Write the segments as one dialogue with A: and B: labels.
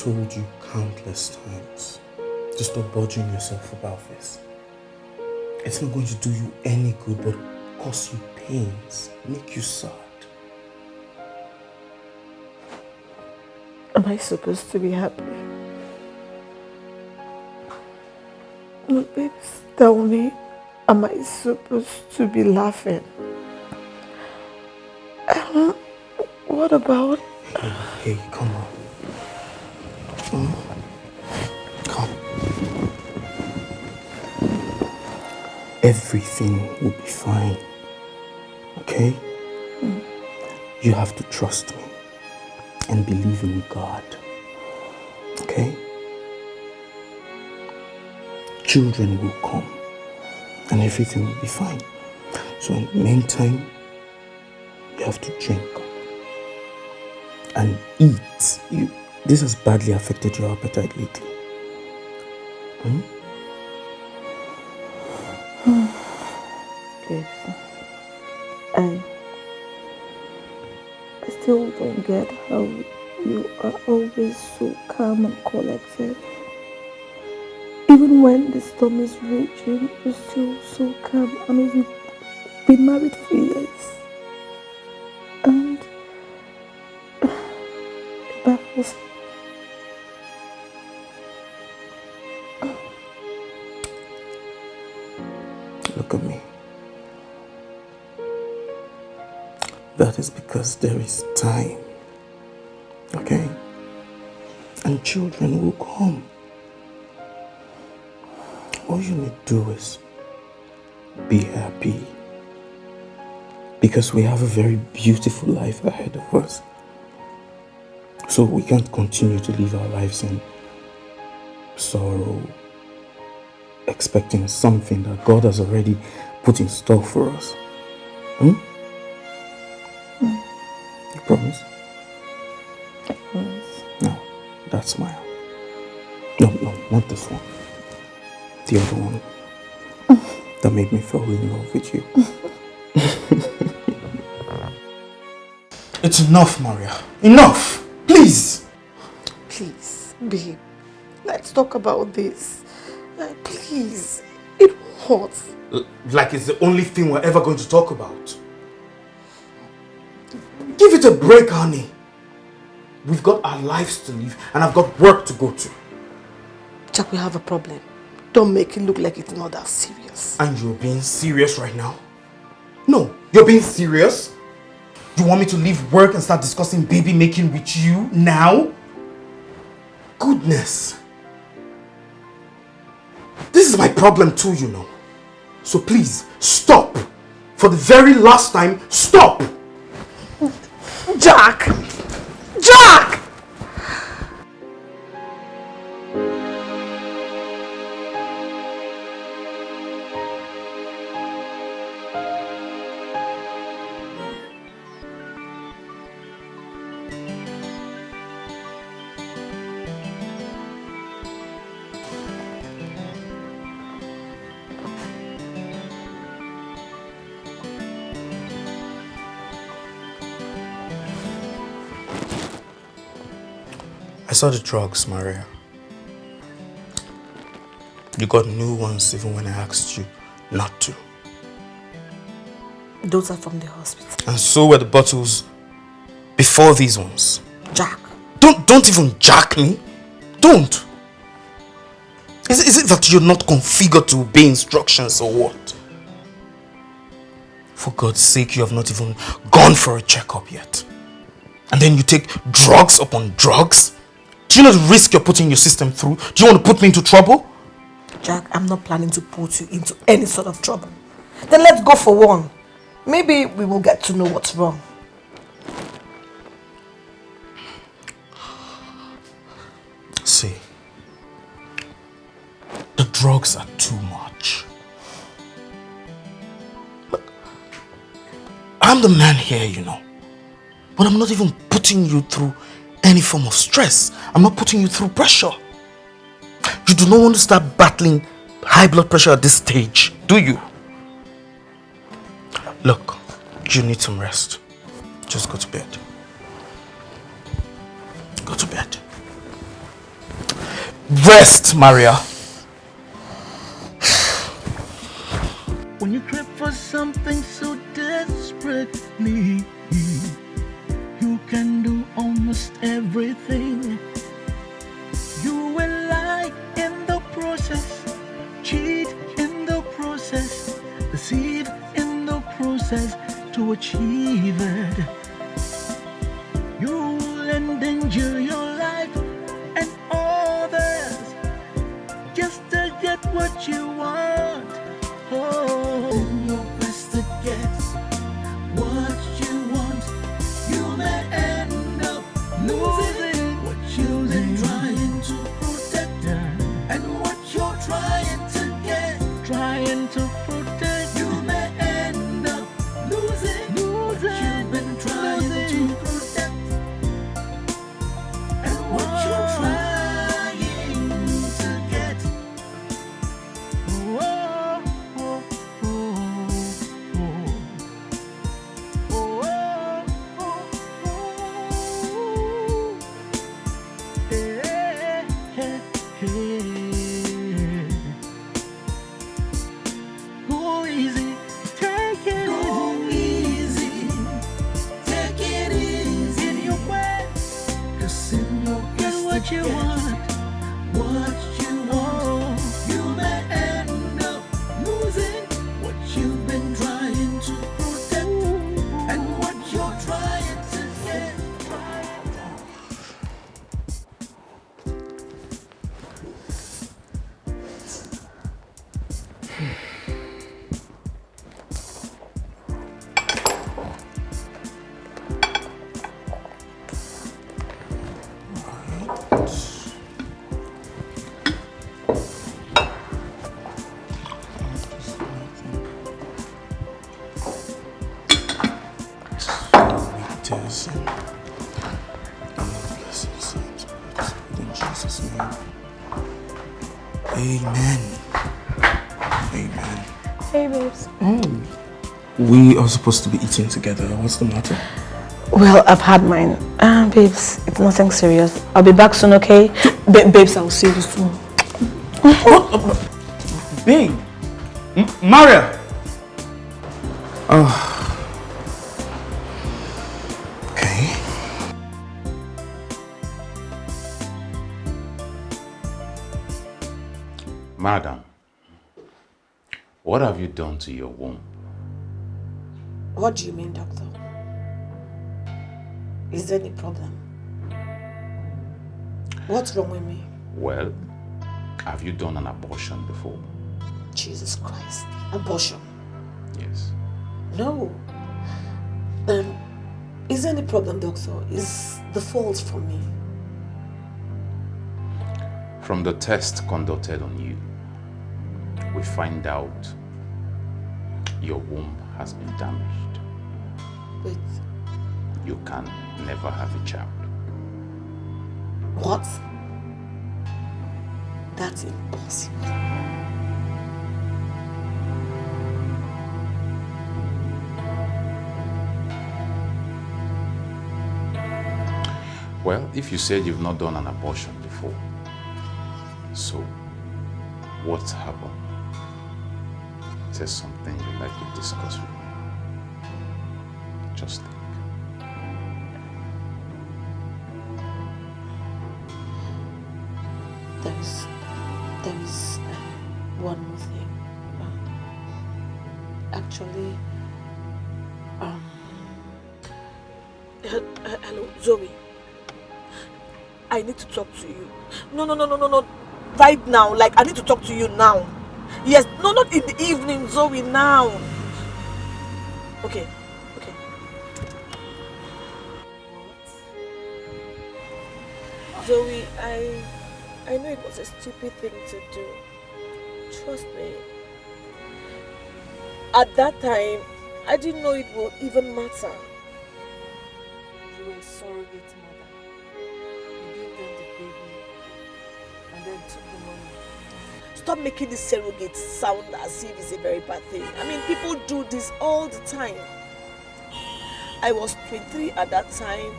A: Told you countless times to stop bothering yourself about this. It's not going to do you any good but cause you pains, make you sad.
B: Am I supposed to be happy? No, baby, tell me, am I supposed to be laughing? What about...
A: Everything will be fine. Okay? Mm. You have to trust me and believe in God. Okay? Children will come and everything will be fine. So in the meantime, you have to drink and eat. You, this has badly affected your appetite lately. Hmm?
B: Yes. I still don't get how you are always so calm and collected. Even when the storm is raging, you're still so calm and we've been married for years. And baffles me.
A: Because there is time. Okay? And children will come. All you need to do is be happy. Because we have a very beautiful life ahead of us. So we can't continue to live our lives in sorrow, expecting something that God has already put in store for us. Hmm? The other one. that made me fall in love with you. it's enough, Maria. Enough! Please!
B: Please, babe. Let's talk about this. Uh, please. It hurts.
A: Like it's the only thing we're ever going to talk about. Give it a break, honey. We've got our lives to live and I've got work to go to.
B: Jack, we have a problem. Don't make it look like it's not that serious.
A: And you're being serious right now? No, you're being serious? You want me to leave work and start discussing baby making with you now? Goodness. This is my problem too, you know. So please, stop. For the very last time, stop!
B: Jack! Jack!
A: Saw the drugs, Maria. You got new ones even when I asked you not to.
B: Those are from the hospital.
A: And so were the bottles before these ones.
B: Jack.
A: Don't, don't even jack me. Don't. Is, is it that you're not configured to obey instructions or what? For God's sake, you have not even gone for a checkup yet. And then you take drugs upon drugs? Do you know the risk you're putting your system through? Do you want to put me into trouble?
B: Jack, I'm not planning to put you into any sort of trouble. Then let's go for one. Maybe we will get to know what's wrong.
A: See, the drugs are too much. I'm the man here, you know. But I'm not even putting you through any form of stress. I'm not putting you through pressure. You do not want to start battling high blood pressure at this stage, do you? Look, you need some rest. Just go to bed. Go to bed. Rest, Maria.
C: When you crave for something so desperately, can do almost everything. You will lie in the process, cheat in the process, deceive in the process to achieve it. You will endanger your life and others just to get what you want. Oh, in your best to get losing
A: We are supposed to be eating together. What's the matter?
D: Well, I've had mine. Um, babes, it's nothing serious. I'll be back soon, okay? Ba- babes, I'll see you soon.
A: Babe! M- Maria! Oh. Okay.
E: Madam, what have you done to your womb?
B: What do you mean, doctor? Is there any problem? What's wrong with me?
E: Well, have you done an abortion before?
B: Jesus Christ. Abortion.
E: Yes.
B: No. Um, is there any problem, doctor? Is the fault from me?
E: From the test conducted on you, we find out your womb has been damaged.
B: But...
E: You can never have a child.
B: what? That's impossible.
E: Well, if you said you've not done an abortion before, so what's happened? Is there something you'd like to discuss with me? Just think.
B: There is, there is uh, one more thing. Uh, actually, um,
D: uh, Hello, Zoe. I need to talk to you. No, no, no, no, no, no. Right now. Like, I need to talk to you now. Yes. No, not in the evening, Zoe. Now. Okay. Okay. Zoe, I I know it was a stupid thing to do. Trust me. At that time, I didn't know it would even matter. Stop making this surrogate sound as if it's a very bad thing. I mean, people do this all the time. I was 23 at that time.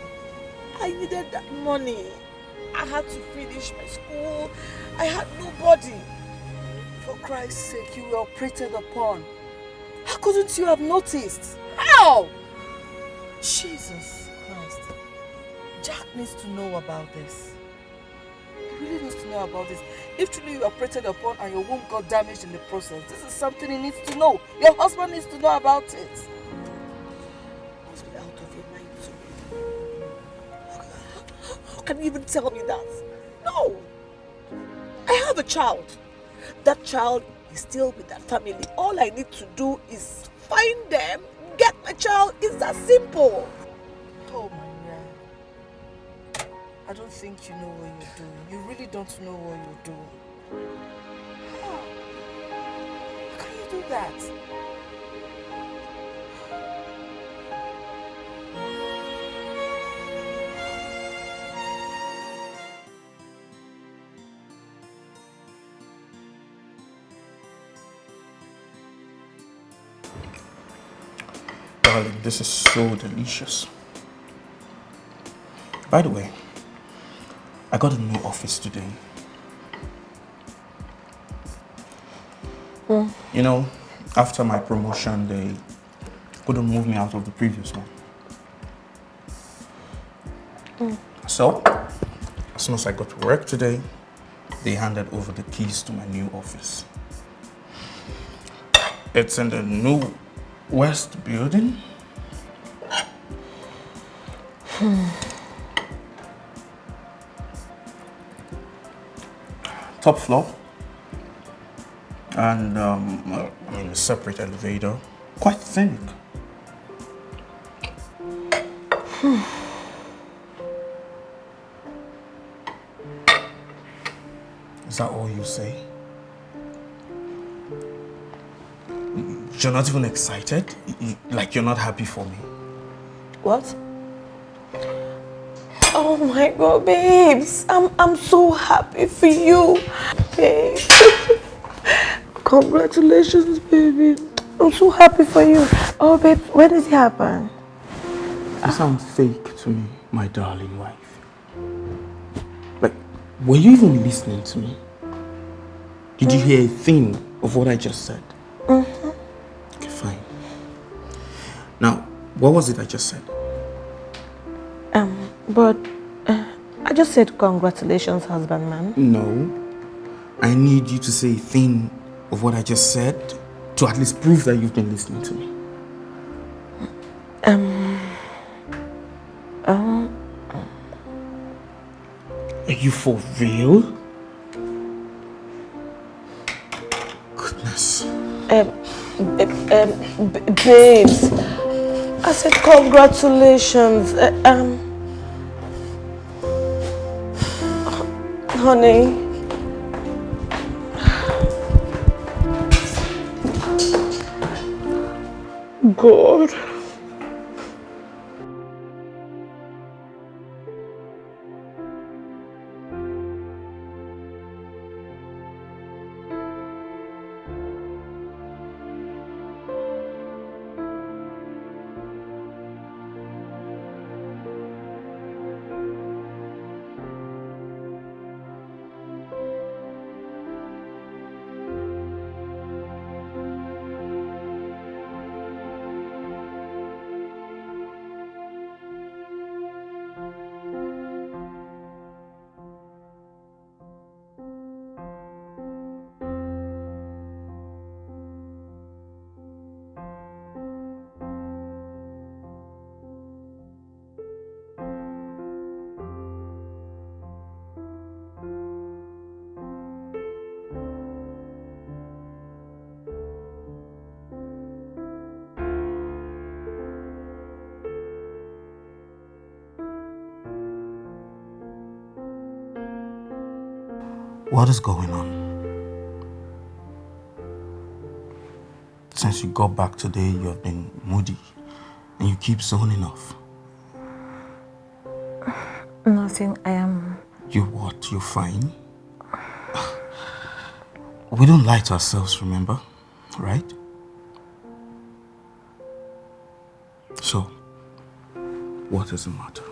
D: I needed that money. I had to finish my school. I had nobody. For Christ's sake, you were operated upon. How couldn't you have noticed? How? Jesus Christ. Jack needs to know about this. Really needs to know about this. If truly you operated upon and your womb got damaged in the process, this is something he needs to know. Your husband needs to know about it. must be out of your mind. How can you even tell me that? No! I have a child. That child is still with that family. All I need to do is find them, get my child. It's that simple. Oh. I don't think you know what you're doing. You really don't know what you're doing. How? How can you do that?
A: Darling, this is so delicious. By the way, got a new office today.
B: Mm.
A: You know, after my promotion, they couldn't move me out of the previous one.
B: Mm.
A: So, as soon as I got to work today, they handed over the keys to my new office. It's in the new West building. Top floor. And um, I mean a separate elevator. Quite thin. Is that all you say? You're not even excited? Like you're not happy for me?
B: What? Oh my god, babes. I'm I'm so happy for you. Babe. Congratulations, baby. I'm so happy for you. Oh babe, when did it happen?
A: You sound fake to me, my darling wife. Like, were you even listening to me? Did you hear a thing of what I just said?
B: Mm-hmm.
A: Okay, fine. Now, what was it I just said?
B: But uh, I just said congratulations, husband man.
A: No. I need you to say a thing of what I just said to at least prove that you've been listening to me.
B: Um, um,
A: Are you for real? Goodness.
B: um, um, babes. I said congratulations. Uh, um, honey. God.
A: What is going on? Since you got back today, you have been moody and you keep zoning off.
B: Nothing. I am.
A: You what? You're fine? We don't lie to ourselves, remember? Right? So, what is the matter?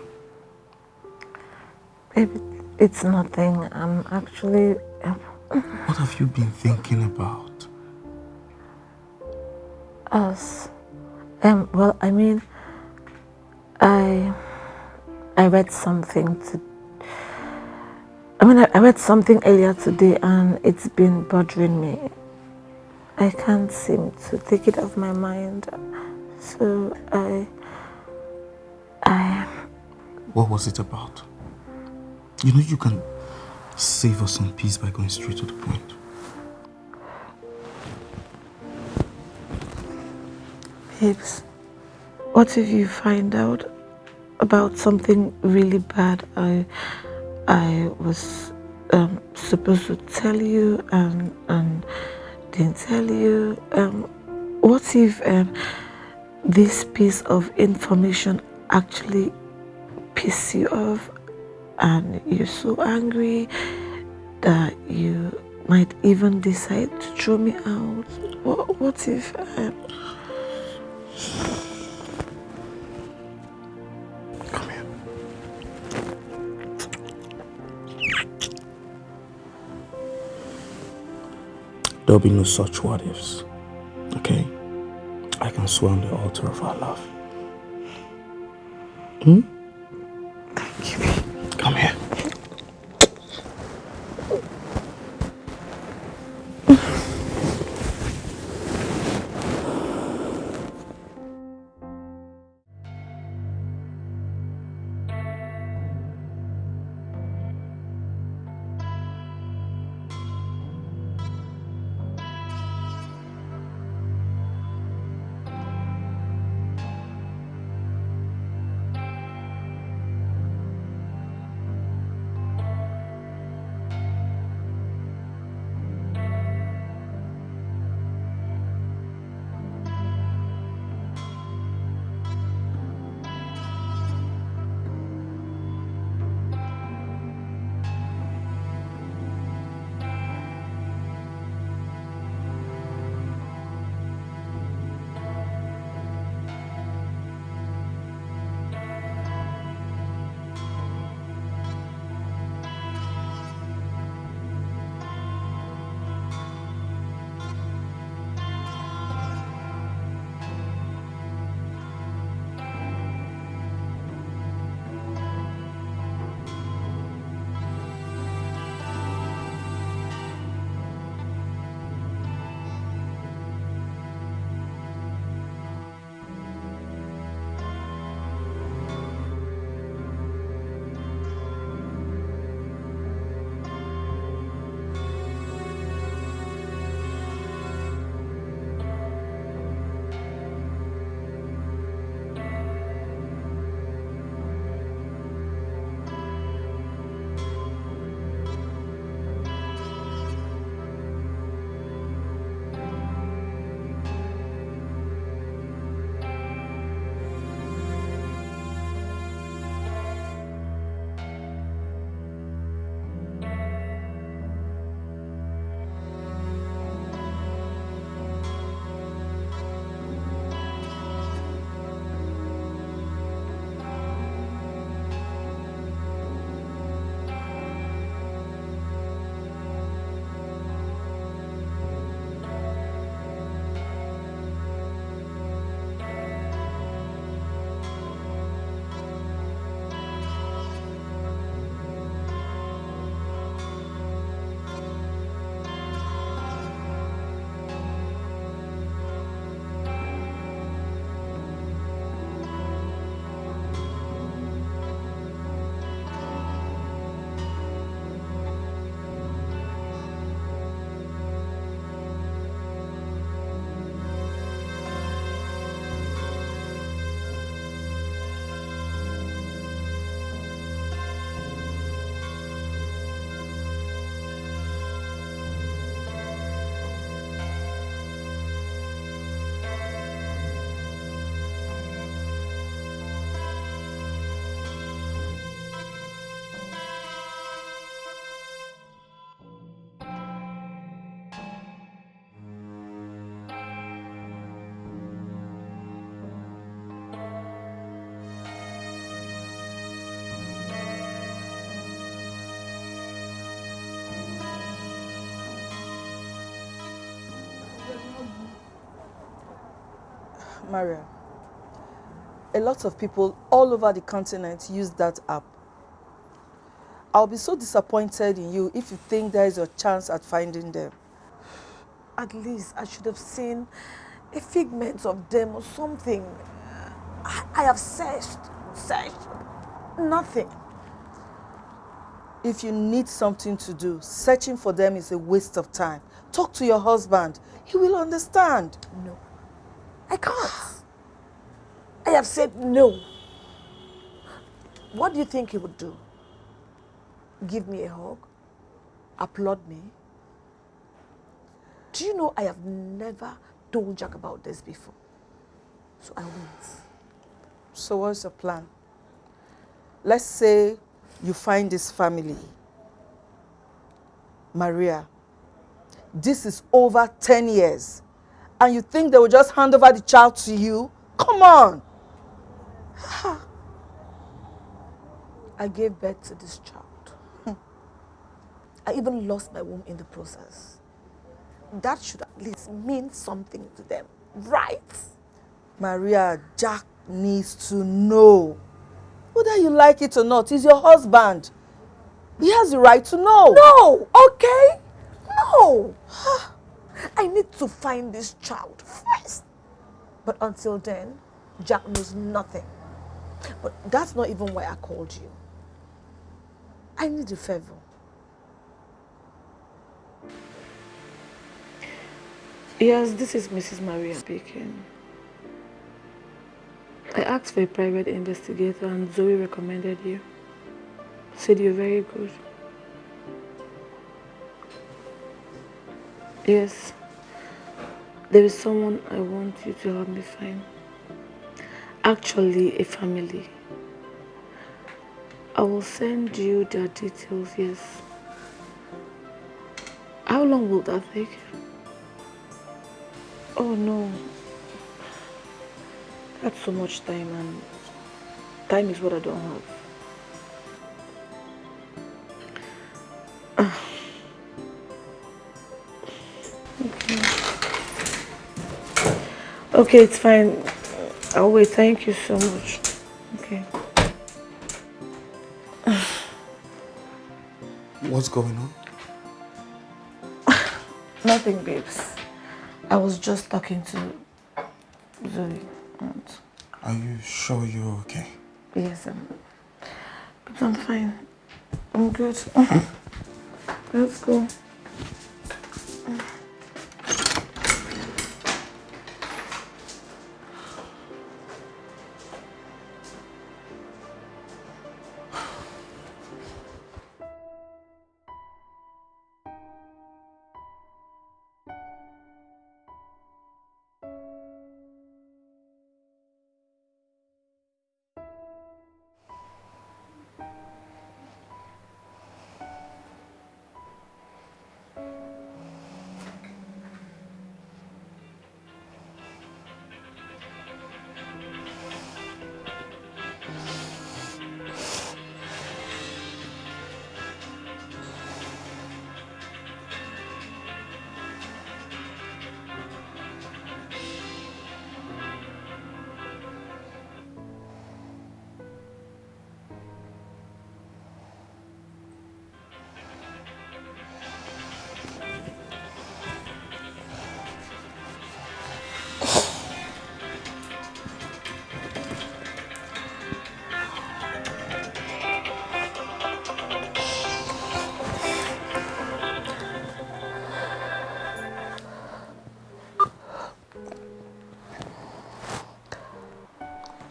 B: It's nothing. I'm actually.
A: What have you been thinking about?
B: Us. Um. Well, I mean, I. I read something to. I mean, I read something earlier today, and it's been bothering me. I can't seem to take it off my mind. So I. I.
A: What was it about? You know, you can save us some peace by going straight to the point.
B: Babes, what if you find out about something really bad I I was um, supposed to tell you and and didn't tell you? Um, what if um, this piece of information actually piss you off and you're so angry that you might even decide to throw me out. What, what if um...
A: Come here. There'll be no such what ifs. Okay? I can swear on the altar of our love. Hmm?
D: Maria, a lot of people all over the continent use that app. I'll be so disappointed in you if you think there is a chance at finding them.
F: At least I should have seen a figment of them or something. I, I have searched, searched, nothing.
D: If you need something to do, searching for them is a waste of time. Talk to your husband. He will understand.
F: No, I can't. I have said no. What do you think he would do? Give me a hug? Applaud me? Do you know I have never told Jack about this before? So I won't.
D: So what's your plan? Let's say you find this family. Maria, this is over 10 years. And you think they will just hand over the child to you? Come on.
F: I gave birth to this child. Hmm. I even lost my womb in the process. That should at least mean something to them, right?
D: Maria, Jack needs to know. Whether you like it or not, he's your husband. He has the right to know.
F: No, okay? No. I need to find this child first. But until then, Jack knows nothing. But that's not even why I called you. I need a favor.
B: Yes, this is Mrs. Maria speaking. I asked for a private investigator and Zoe recommended you. Said you're very good. Yes, there is someone I want you to help me find. Actually, a family. I will send you their details, yes. How long will that take? Oh no. That's so much time and time is what I don't have. Okay, it's fine. I'll wait. Thank you so much. Okay.
A: What's going on?
B: Nothing, babes. I was just talking to Zoe. And
A: Are you sure you're okay?
B: yes, I'm, but I'm fine. I'm good. Let's go.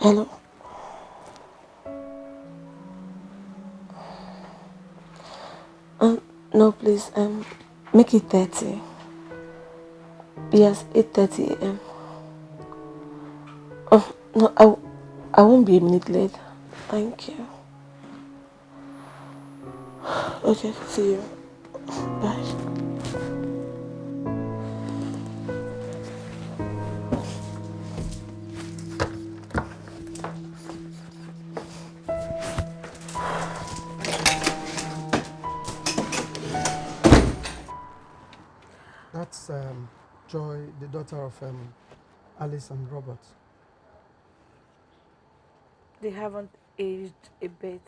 B: Hello. Um, no, please. Um, make it thirty. Yes, eight thirty a.m. Oh no, I, I won't be a minute late. Thank you. Okay, see you.
G: Um, Joy, the daughter of Alice and Robert.
B: They haven't aged a bit.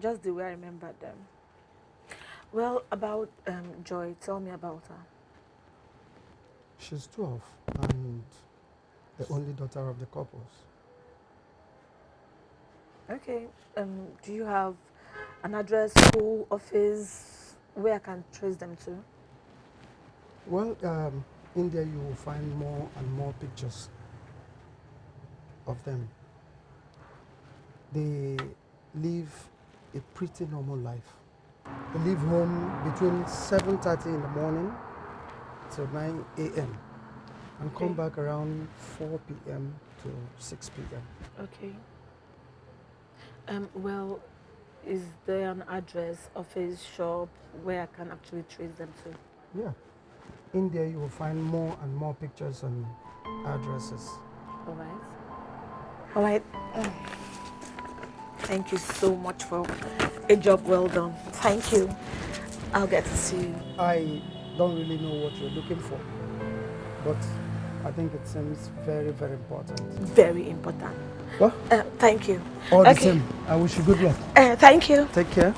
B: Just the way I remember them. Well, about um, Joy, tell me about her.
G: She's 12 and the only daughter of the couples.
B: Okay. Um, do you have an address, school, office, where I can trace them to?
G: Well, um, in there you will find more and more pictures of them. They live a pretty normal life. They leave home between 7.30 in the morning till 9 a.m. and come back around 4 p.m. to 6 p.m.
B: Okay. Um, well, is there an address, office, shop where I can actually trace them to?
G: Yeah. In there you will find more and more pictures and addresses.
B: All right. All right. Thank you so much for a job well done. Thank you. I'll get to see you.
G: I don't really know what you're looking for, but I think it seems very, very important.
B: Very important.
G: Well,
B: Uh, thank you.
G: all the same, I wish you good luck.
B: Uh, thank you.
G: Take care.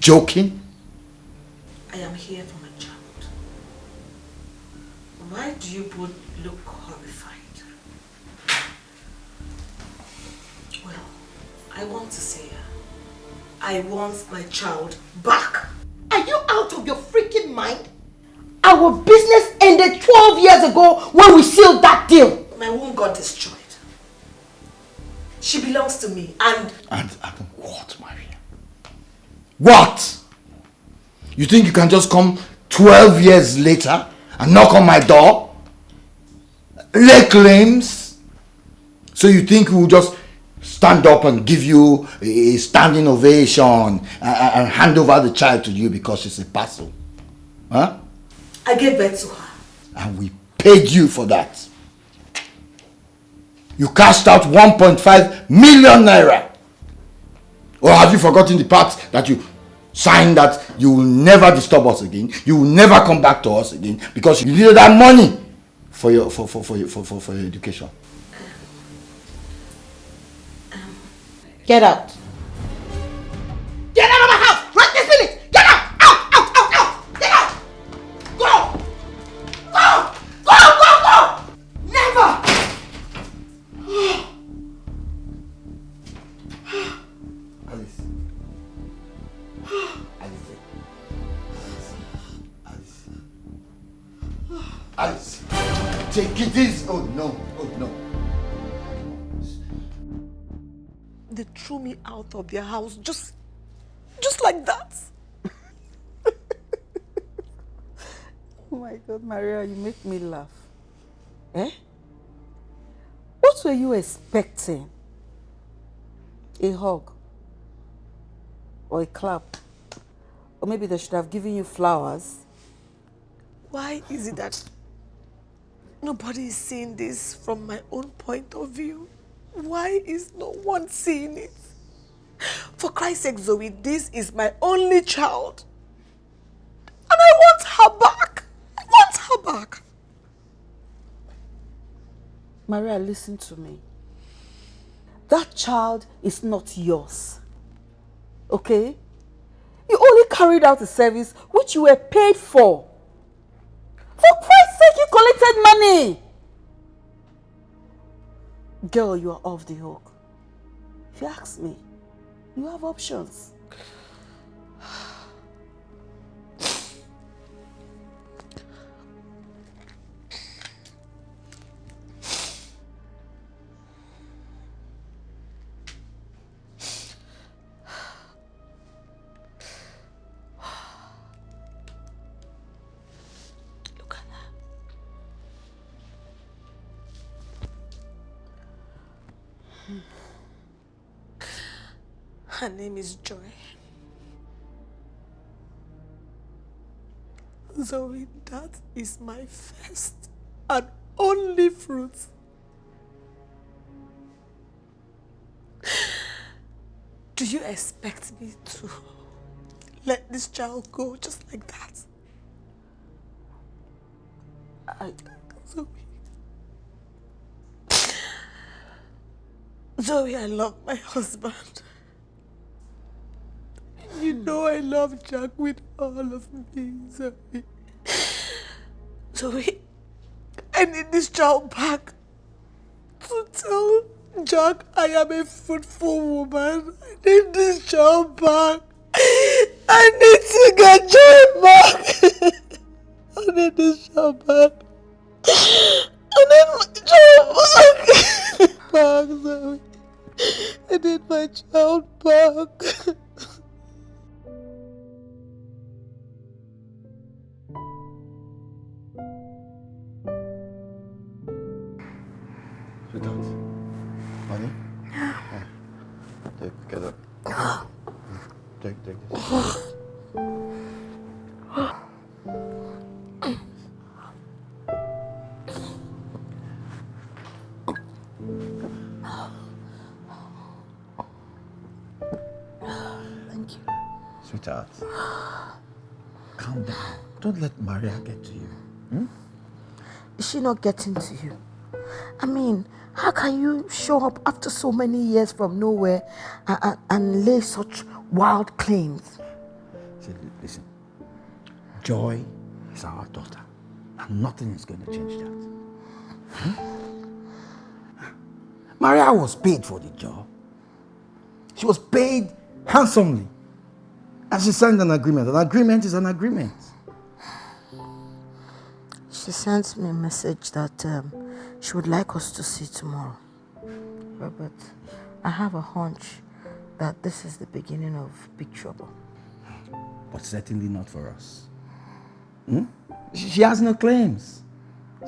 H: Joking?
F: I am here for my child. Why do you both look horrified? Well, I want to say, I want my child back.
I: Are you out of your freaking mind? Our business ended 12 years ago when we sealed that deal.
F: My womb got destroyed. She belongs to me and
H: And, and what, Maria? What? You think you can just come 12 years later and knock on my door? Lay claims? So you think we will just stand up and give you a standing ovation and, and hand over the child to you because she's a parcel? Huh?
F: I gave birth to her.
H: And we paid you for that. You cashed out 1.5 million naira. Or have you forgotten the part that you signed that you will never disturb us again, you will never come back to us again because you needed that money for your for for for for, for, for your education.
I: Get out.
F: They threw me out of their house just, just like that.
D: Oh my God, Maria, you make me laugh. Eh? What were you expecting? A hug? Or a clap? Or maybe they should have given you flowers?
F: Why is it that nobody is seeing this from my own point of view? Why is no one seeing it? For Christ's sake, Zoe, this is my only child. And I want her back. I want her back.
D: Maria, listen to me. That child is not yours. Okay? You only carried out a service which you were paid for. For Christ's sake, you collected money girl, you are off the hook.
B: If you ask me, you have options. Name is Joy. Zoe, that is my first and only fruit. Do you expect me to let this child go just like that? I, Zoe. Zoe, I love my husband. Know I love Jack with all of me, Zoe. Zoe, I need this child back to tell Jack I am a fruitful woman. I need this child back. I need to get Joy back. I need this child back. I need my child back. back, Zoe. I need my child back.
J: Take, take this.
B: Thank you.
J: Sweetheart. Calm down. Don't let Maria get to you. Hmm?
B: Is she not getting to you? I mean, how can you show up after so many years from nowhere and, and, and lay such wild claims?
J: See, listen. Joy is our daughter. And nothing is going to change that. Hmm? Maria was paid for the job. She was paid handsomely. And she signed an agreement. An agreement is an agreement.
B: She sent me a message that um, she would like us to see tomorrow. Robert, I have a hunch that this is the beginning of big trouble.
J: But certainly not for us. Hmm? She has no claims.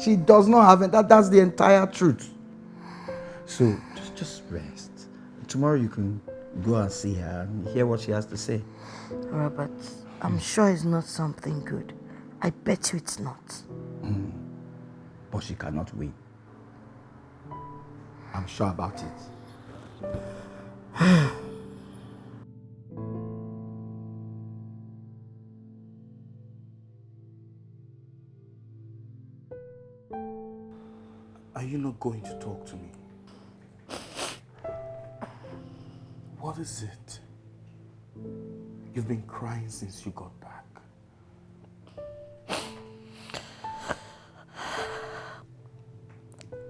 J: She does not have it. That, that's the entire truth. So just, just rest. Tomorrow you can go and see her and hear what she has to say.
B: Robert, I'm sure it's not something good. I bet you it's not.
J: But she cannot win. I'm sure about it.
A: Are you not going to talk to me? What is it? You've been crying since you got back.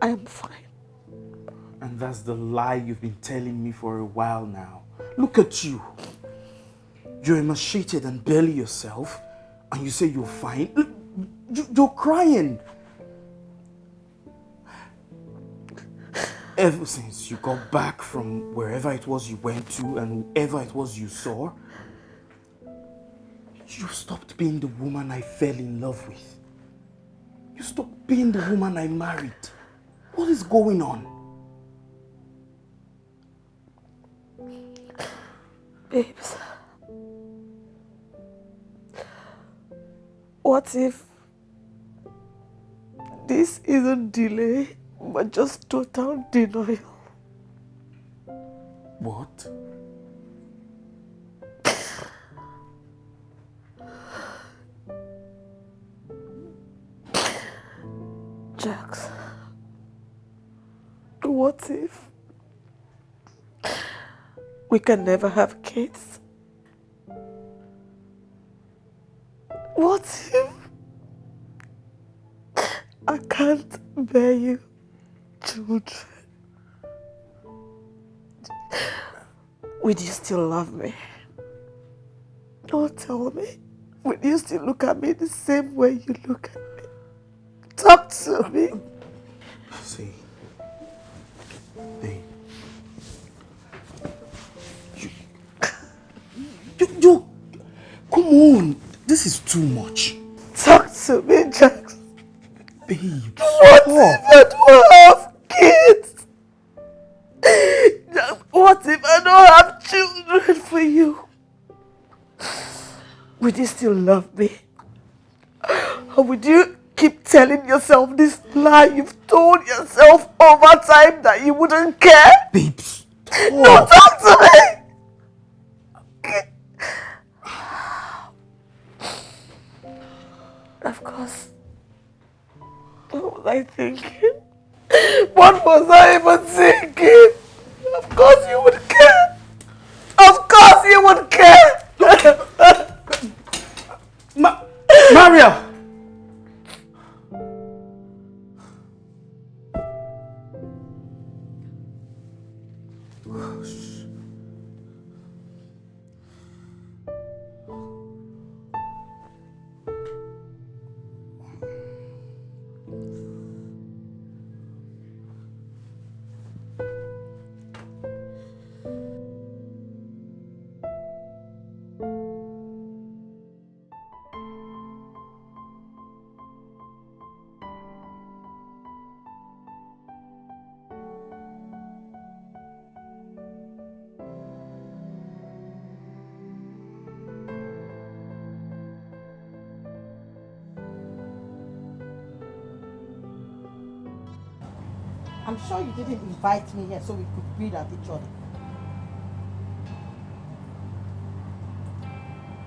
B: I am fine.
A: That's the lie you've been telling me for a while now. Look at you. You're emaciated and barely yourself, and you say you're fine. You're crying. Ever since you got back from wherever it was you went to and whoever it was you saw, you stopped being the woman I fell in love with. You stopped being the woman I married. What is going on?
B: Babes. What if this isn't delay, but just total denial?
A: What?
B: Jax, what if we can never have kids? What if I can't bear you children? Would you still love me? Don't tell me. Would you still look at me the same way you look at me? Talk to me.
A: See, hey, you, you, you, come on, this is too much.
B: Talk to me, Jax.
A: Babe,
B: What if I don't have kids? What if I don't have children for you? Would you still love me? Or would you keep telling yourself this lie you've told yourself over time that you wouldn't care?
A: Babes,
B: No, talk to me! Of course. What was I thinking? What was I even thinking? Of course you would care. Of course you would care.
A: Ma Maria!
I: Invite me here so we could breathe at each other.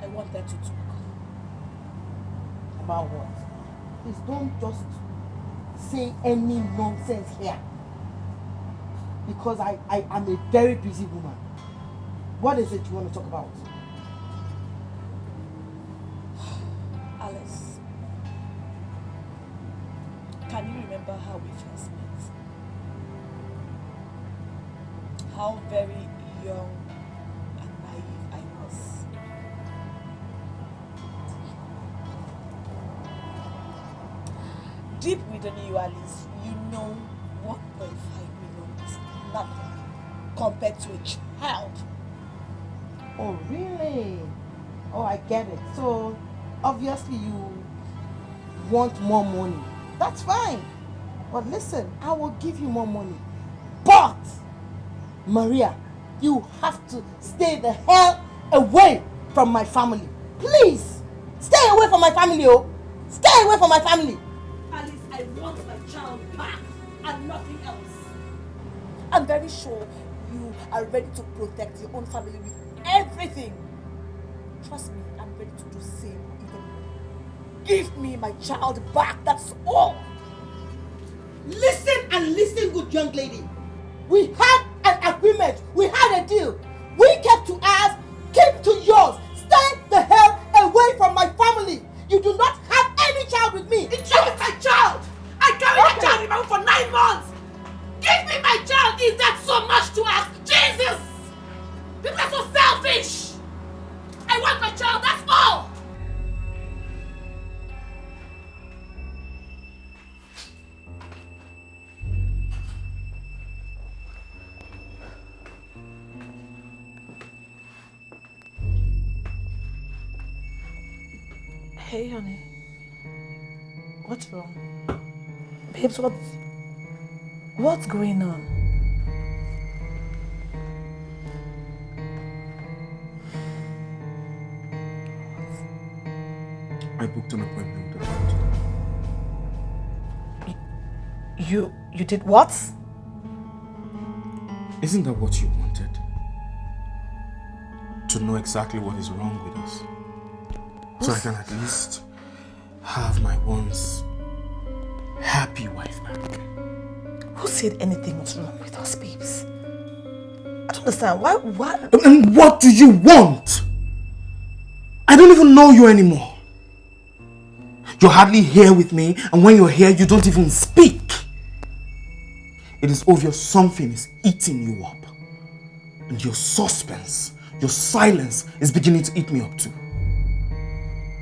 F: I wanted to talk.
I: About what? Please don't just say any nonsense here. Because I, I am a very busy woman. What is it you want to talk about?
F: How very young and naive I was. Deep within you, Alice, you know 1.5 million is nothing compared to a child.
I: Oh, really? Oh, I get it. So, obviously you want more money. That's fine. But listen, I will give you more money. But, Maria, you have to stay the hell away from my family. Please, stay away from my family, oh. Stay away from my family.
F: Alice, I want my child back and nothing else. I'm very sure you are ready to protect your own family with everything. Trust me, I'm ready to do same even more. Give me my child back, that's all.
I: Listen and listen, good young lady. We had an
K: What's going on?
A: I booked an appointment with the doctor.
K: You... you did what?
A: Isn't that what you wanted? To know exactly what is wrong with us. So I can at least have my once happy wife back.
K: Who said anything was wrong with us, babes? I don't understand. Why... why...
A: And what do you want? I don't even know you anymore. You're hardly here with me, and when you're here, you don't even speak. It is obvious something is eating you up. And your suspense, your silence is beginning to eat me up too.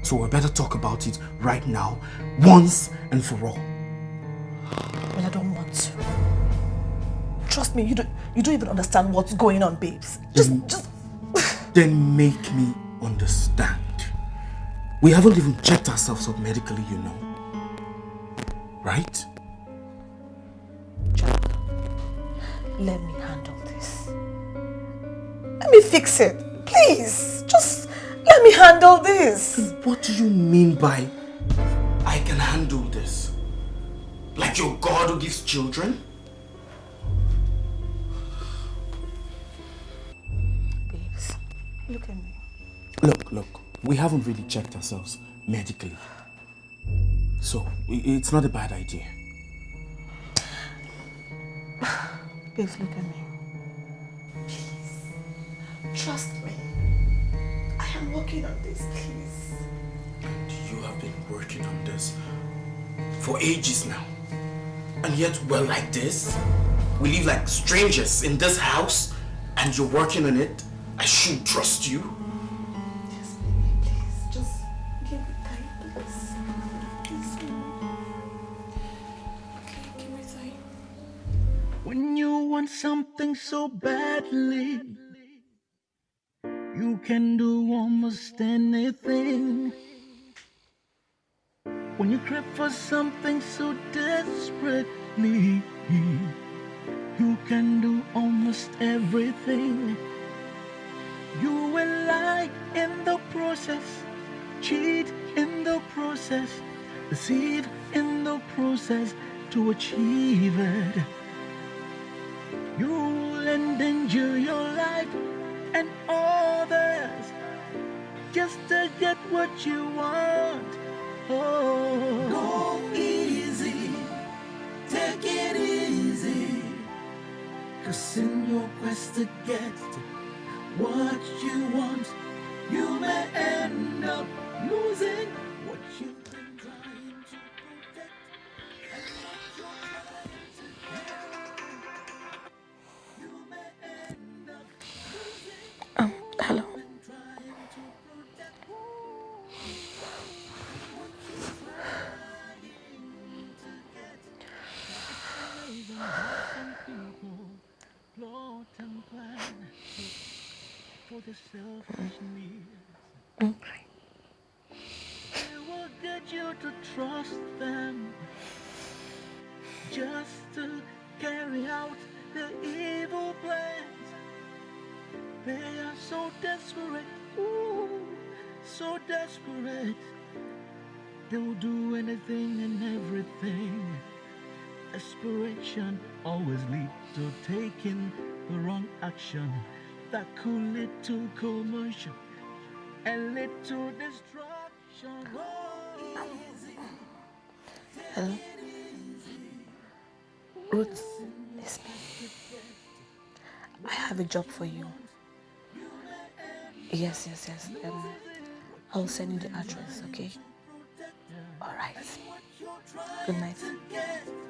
A: So we better talk about it right now, once and for all.
F: Well, I don't. Trust me, you don't, you don't even understand what's going on, babes. Just,
A: Then-
F: just,
A: Then make me understand. We haven't even checked ourselves up medically, you know. Right?
F: let me handle this. Let me fix it. Please, just let me handle this.
A: What do you mean by I can handle this? Like your God who gives children?
F: Look at me.
A: Look, look, we haven't really checked ourselves medically. So, it's not a bad idea.
F: Please look at me. Please. Trust me. I am working on this, please.
A: You have been working on this for ages now. And yet we're like this? We live like strangers in this house and you're working on it? I should trust you.
C: When you want something so badly, you can do almost anything. When you crave for something so desperately, you can do almost everything. You will lie in the process, cheat in the process, deceive in the process to achieve it. You'll endanger your life and others just to get what you want. Oh, go easy, take it easy. Cause in your quest to get what you want, you may end up losing the selfish needs.
F: Okay.
C: They will get you to trust them just to carry out their evil plans. They are so desperate, ooh, so desperate. They will do anything and everything. Desperation always leads to taking the wrong action that lead to commotion and destruction. Oh,
F: Hello? Ruth, it's me. I have a job for you. Yes, yes, yes. Um, I'll send you the address, okay? All right. Good night.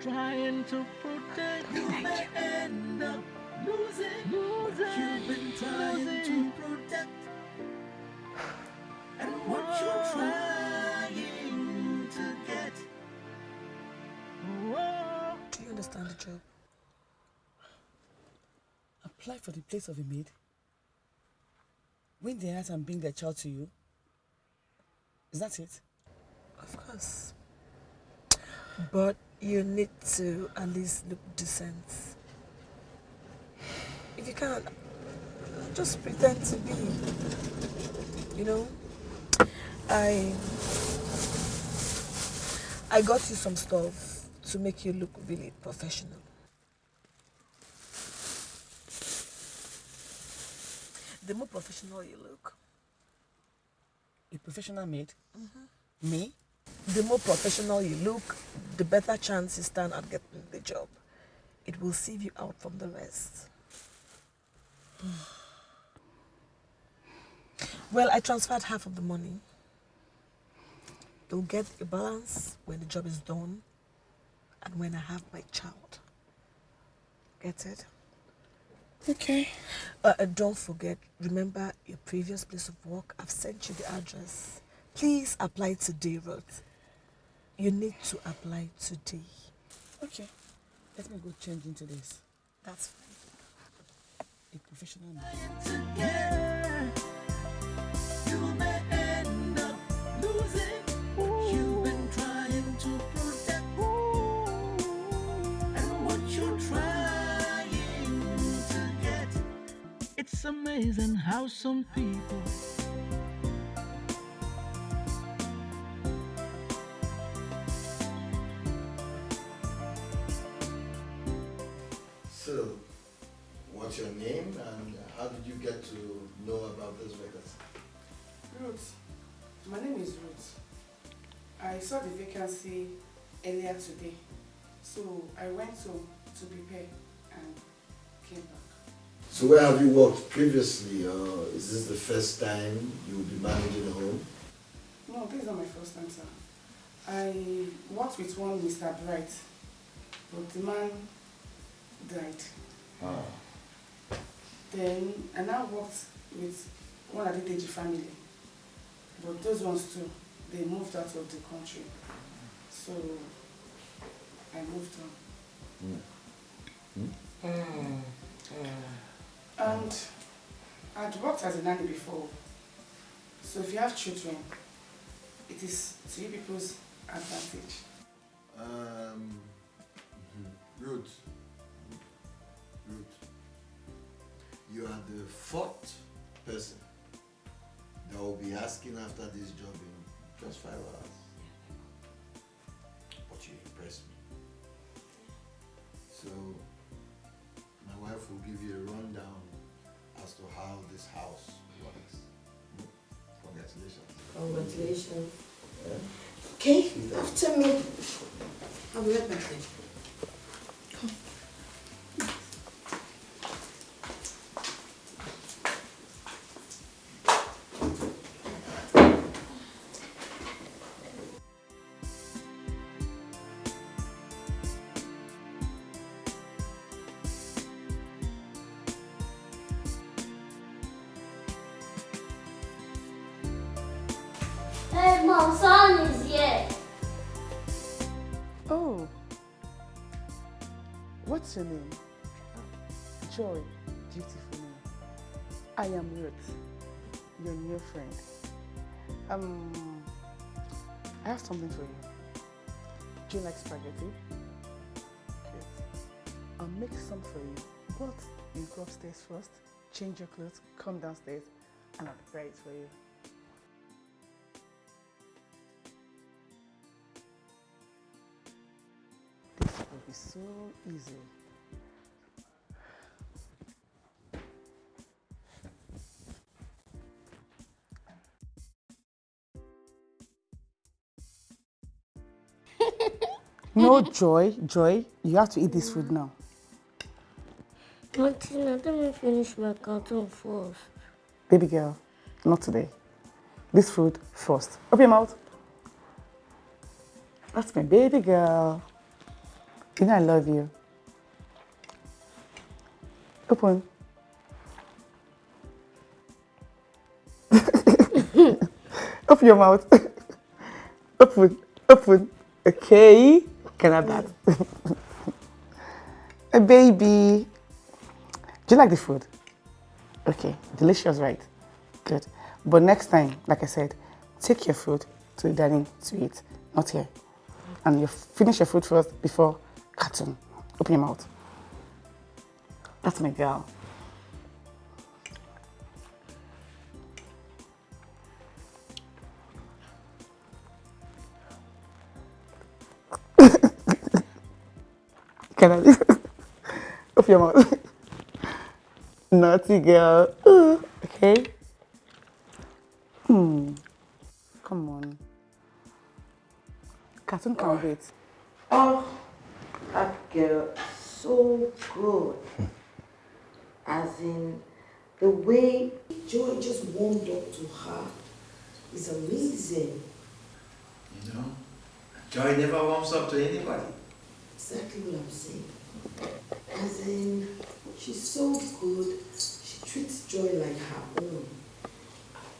C: trying to protect you
F: Thank
C: may up losing, what you've been trying to protect and what you're trying to get. Oh,
F: Do you understand the job?
L: Apply for the place of a maid. Win the heart and bring their child to you. Is that it?
F: Of course. But you need to at least look decent. If you can't, just pretend to be. You know? I I got you some stuff to make you look really professional. The more professional you look,
L: A professional maid? Mm-hmm. Me?
F: the more professional you look, the better chance you stand at getting the job. It will sieve you out from the rest. Well, I transferred half of the money. You'll get a balance when the job is done and when I have my child. Get it? Okay. Uh, and don't forget, remember your previous place of work? I've sent you the address. Please apply today, Ruth. You need to apply today.
C: Okay. Let me go change into this.
F: That's fine.
C: A professional.
M: It's amazing how some people
H: what's your name and how did you get to know about this vacancy?
N: Ruth. My name is Ruth. I saw the vacancy earlier today. So I went home to prepare and came back.
H: So where have you worked previously or is this the first time you will be managing a home?
N: No, this is not my first time, sir. I worked with one Mr. Bright, but the man died.
H: Ah.
N: Then I now worked with one of the Adedeji family, but those ones too, they moved out of the country. So I moved on.
H: Hmm.
N: And I'd worked as a nanny before. So if you have children, it is to you people's advantage.
H: Um. Ruth, Ruth, you are the fourth person that will be asking after this job in just five hours. But you impress me. So, my wife will give you a rundown as to how this house works. Congratulations.
I: Congratulations. Okay, after me. I'll be right back
K: Hey, mom, son is here.
N: Oh. What's your name? Joy. Beautiful name. I am Ruth, your new friend. Um, I have something for you. Do you like spaghetti? Good. I'll make some for you, but you go upstairs first, change your clothes, come downstairs, and I'll prepare it for you. This will be so easy. No joy, joy. You have to eat this food now.
K: Martina, let me finish my cartoon first.
N: Baby girl, not today. This food first. Open your mouth. That's my baby girl. You know I love you. Open. Open your mouth. open, open. Okay. Can I that? A baby. Do you like the food? Okay, delicious, right? Good. But next time, like I said, take your food to the dining to eat, not here. And you finish your food first before cartoon. Open your mouth. That's my girl. Can I? Open your mouth. Naughty girl. Ooh, okay. Hmm. Come on. Cartoon can't wait.
I: Oh, that girl, so good. Hmm. As in, the way Joy just warmed up to her is amazing.
J: You know, joy never warms up to anybody.
I: Exactly what I'm saying. As in, She's so good. She treats Joy like her own.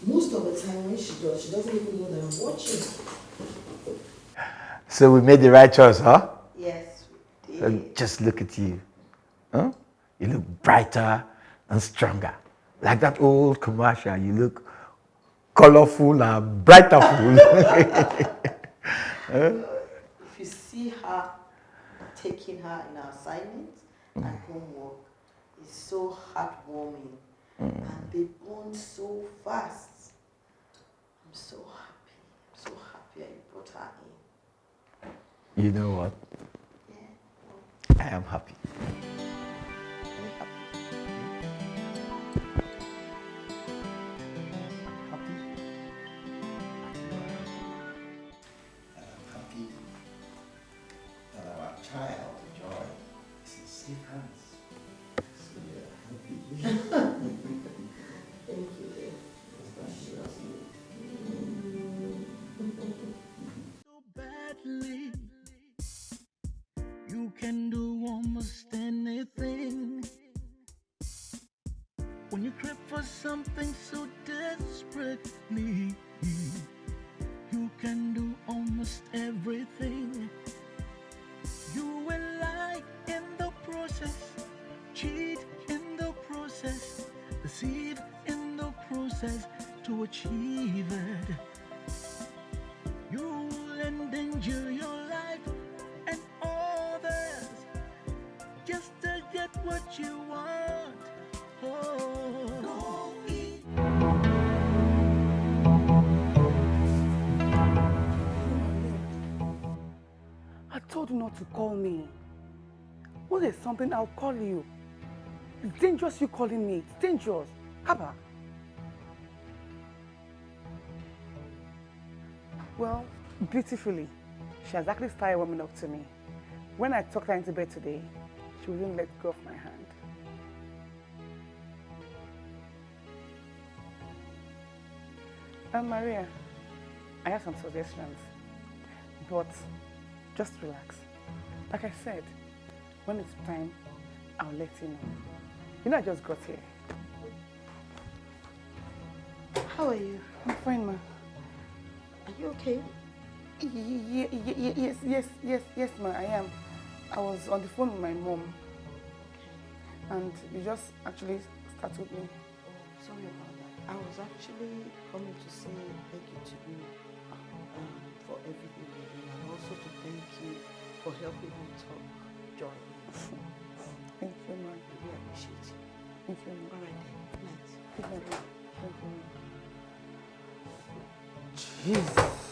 I: Most of the time when she does, she doesn't even know that I'm watching.
D: So we made the right choice, huh?
I: Yes, we did.
D: Just look at you. Huh? You look brighter and stronger. Like that old commercial, you look colorful and brighter. Huh?
I: If you see her taking her in her assignments and homework, it's so heartwarming. Mm. And they bond so fast. I'm so happy. I'm so happy I brought her in.
D: You know what? I am happy.
C: When for something so desperately, you can do almost everything. To
N: call me. Well, there's something, I'll call you. It's dangerous you calling me. It's dangerous. Haba. Well, beautifully, she has actually started warming up to me. When I took her into bed today, she wouldn't let go of my hand. Um, Maria, I have some suggestions, but just relax. Like I said, when it's time, I'll let you know. You know, I just got here.
I: How are you?
N: I'm fine, ma.
I: Are you okay?
N: Y- Yes, yes, yes, yes, ma, I am. I was on the phone with my mom. And you just actually startled me.
I: Sorry about that. I was actually coming to say thank you to you um, for everything you did and also to thank you for helping me talk Joy.
N: Thank you, ma.
I: I really appreciate you.
N: Thank you, ma.
I: All right then. Good night.
N: Good night. Thank you, ma.
D: Jesus.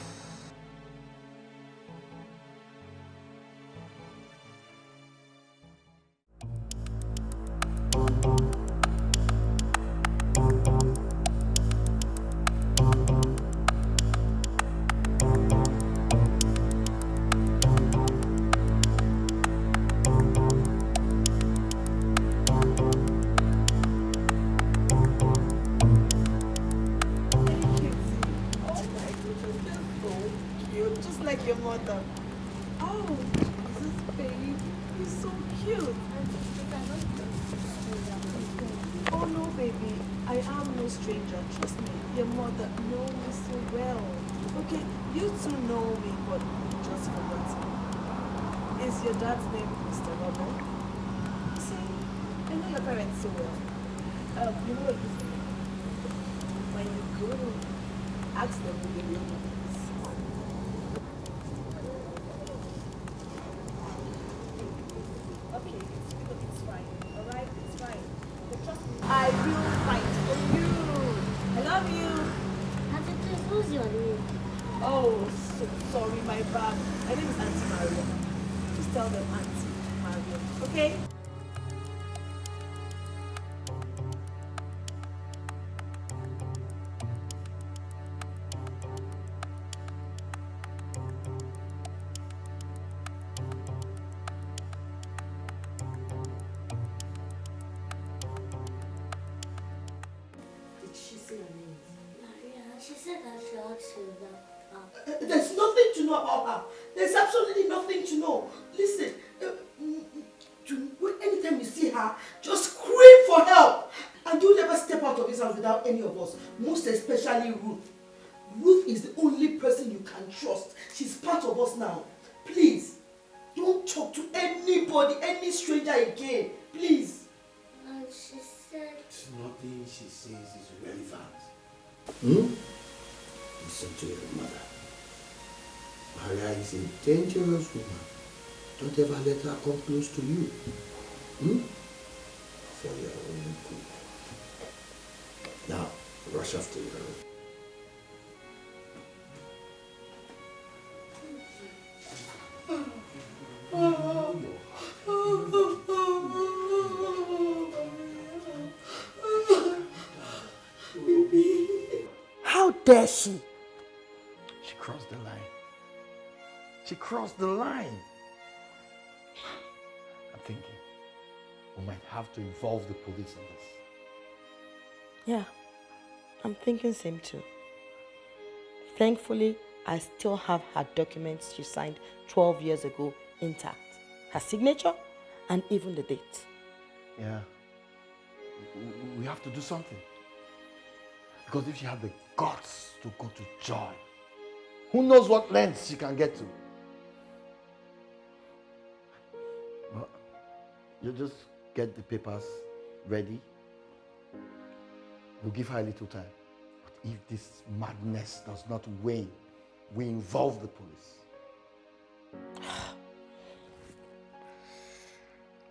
I: Bad. My name is Auntie Maria. Just tell them Auntie Maria. Okay?
F: Now. Please, don't talk to anybody, any stranger again. Please.
K: And she said...
J: Nothing she says is relevant. Hmm? Listen to your mother. Maria is a dangerous woman. Don't ever let her come close to you. Hmm? For your own good. Now, rush off to your room.
F: How dare she?
H: She crossed the line. She crossed the line. I'm thinking we might have to involve the police in this.
I: Yeah, I'm thinking same too. Thankfully, I still have her documents she signed 12 years ago intact. Her signature and even the date.
H: Yeah. We have to do something. Because if she had the guts to go to Joy, who knows what lengths she can get to. You just get the papers ready. We'll give her a little time. But if this madness does not wane, we involve the police.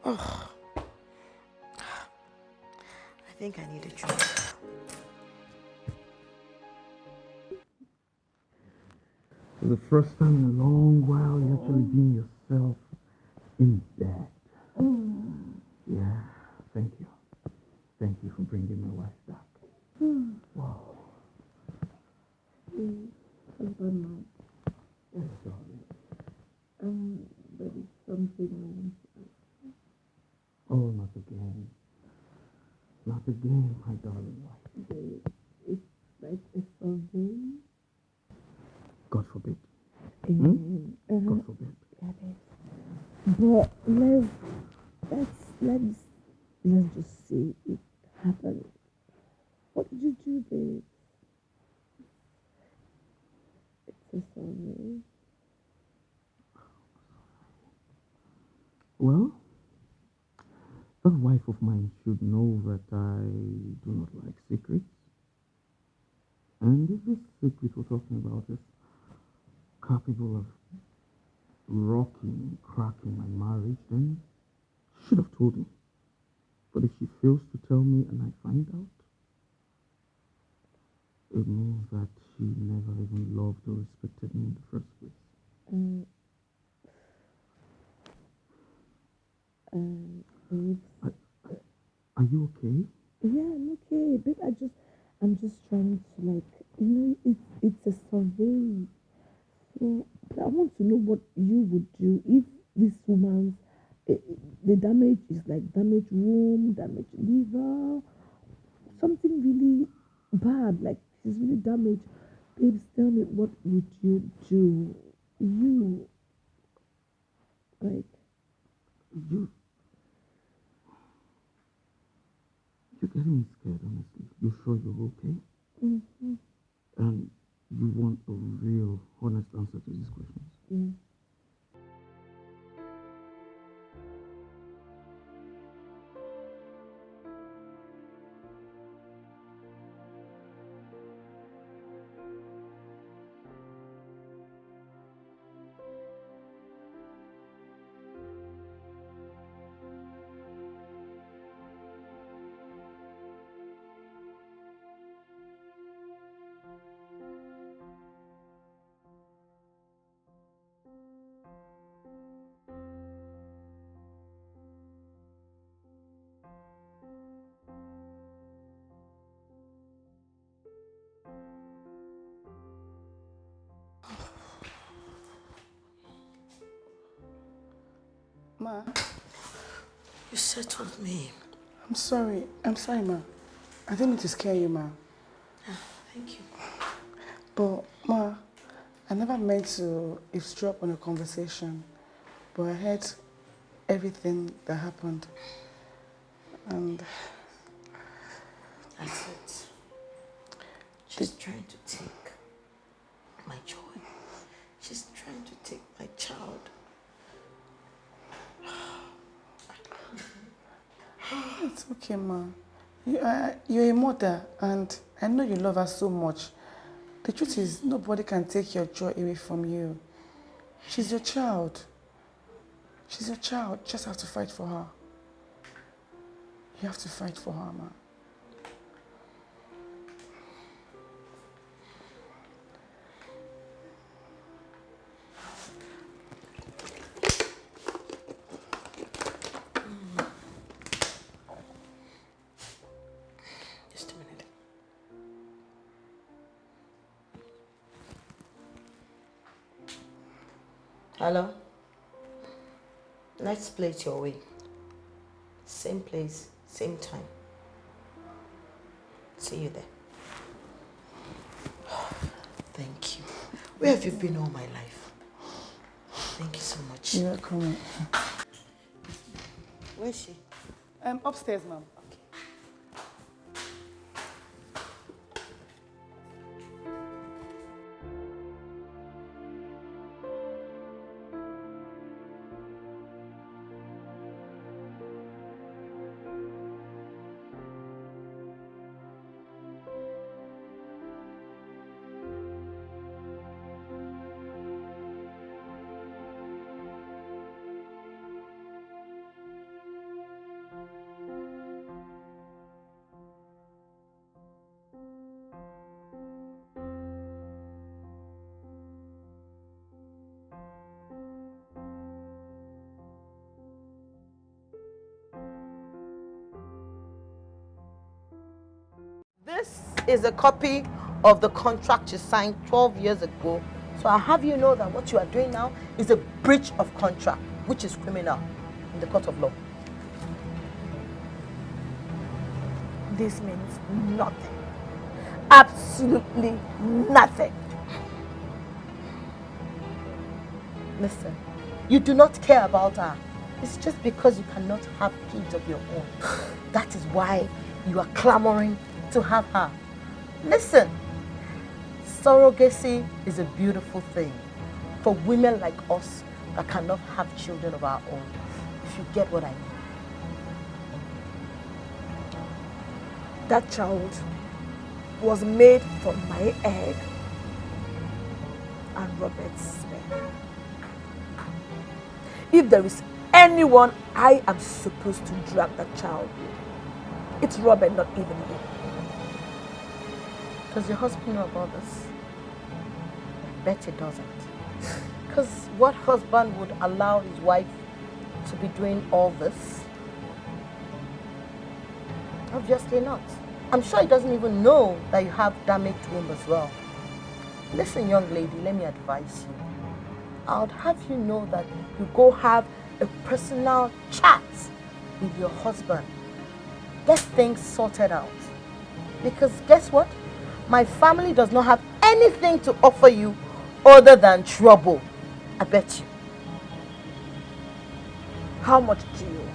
I: Ugh. I think I need a drink.
A: For the first time in a long while, you're actually being yourself in bed. Yeah, thank you. Thank you for bringing my wife back. Wow.
B: Husband, man.
A: Yes, darling.
B: Um, there is something I want to ask.
A: Oh, not again. Not again, my darling
B: It's like a survey.
A: God forbid.
B: Amen.
A: God
B: Uh-huh.
A: forbid.
B: Yeah. But let's let's let's let's just see it happen. What did you do, babe? It's a survey.
A: Well, that wife of mine should know that I do not like secrets. And if this secret we're talking about is capable of rocking, cracking my marriage, then she should have told me. But if she fails to tell me and I find out, it means that she never even loved or respected me in the first place.
B: Um, um, babe.
A: Are you okay?
B: Yeah, I'm okay. Babe, I just, I'm just trying to like, you know, it's it's a survey. So but I want to know what you would do if this woman's, eh, the damage is like damaged womb, damaged liver, something really bad, like she's really damaged. Babes, tell me, what would you do? You, like,
A: You. You're getting me scared, honestly. You're sure you're okay?
B: mhm,
A: And you want a real, honest answer to these questions?
B: yeah.
I: Settled me.
N: I'm sorry. I'm sorry, Ma. I didn't mean to scare you, Ma.
I: Ah, thank you.
N: But, Ma, I never meant to eavesdrop on a conversation. But I heard everything that happened. And
I: That's it. She's trying to take my joy. She's trying to take my child.
N: It's okay, ma. You, uh, you're a mother, and I know you love her so much. The truth is, nobody can take your joy away from you. She's your child. She's your child. Just have to fight for her. You have to fight for her, ma.
I: Hello? Let's play it your way. Same place, same time. See you there. Thank you. Where have you been all my life? Thank you so much.
N: You're welcome.
I: Where is she?
N: Um, upstairs, ma'am.
I: Is a copy of the contract you signed 12 years ago. So I have you know that what you are doing now is a breach of contract, which is criminal in the court of law.
B: This means nothing. Absolutely nothing.
I: Listen, you do not care about her. It's just because you cannot have kids of your own. That is why you are clamoring to have her. Listen, surrogacy is a beautiful thing for women like us that cannot have children of our own. If you get what I mean.
B: That child was made from my egg and Robert's sperm. If there is anyone I am supposed to drag that child with, it's Robert, not even you.
I: Does your husband know about this? I bet he doesn't. Because what husband would allow his wife to be doing all this? Obviously not. I'm sure he doesn't even know that you have damaged womb as well. Listen, young lady, let me advise you. I would have you know that you go have a personal chat with your husband. Get things sorted out. Because guess what? My family does not have anything to offer you other than trouble. I bet you.
B: How much do you want?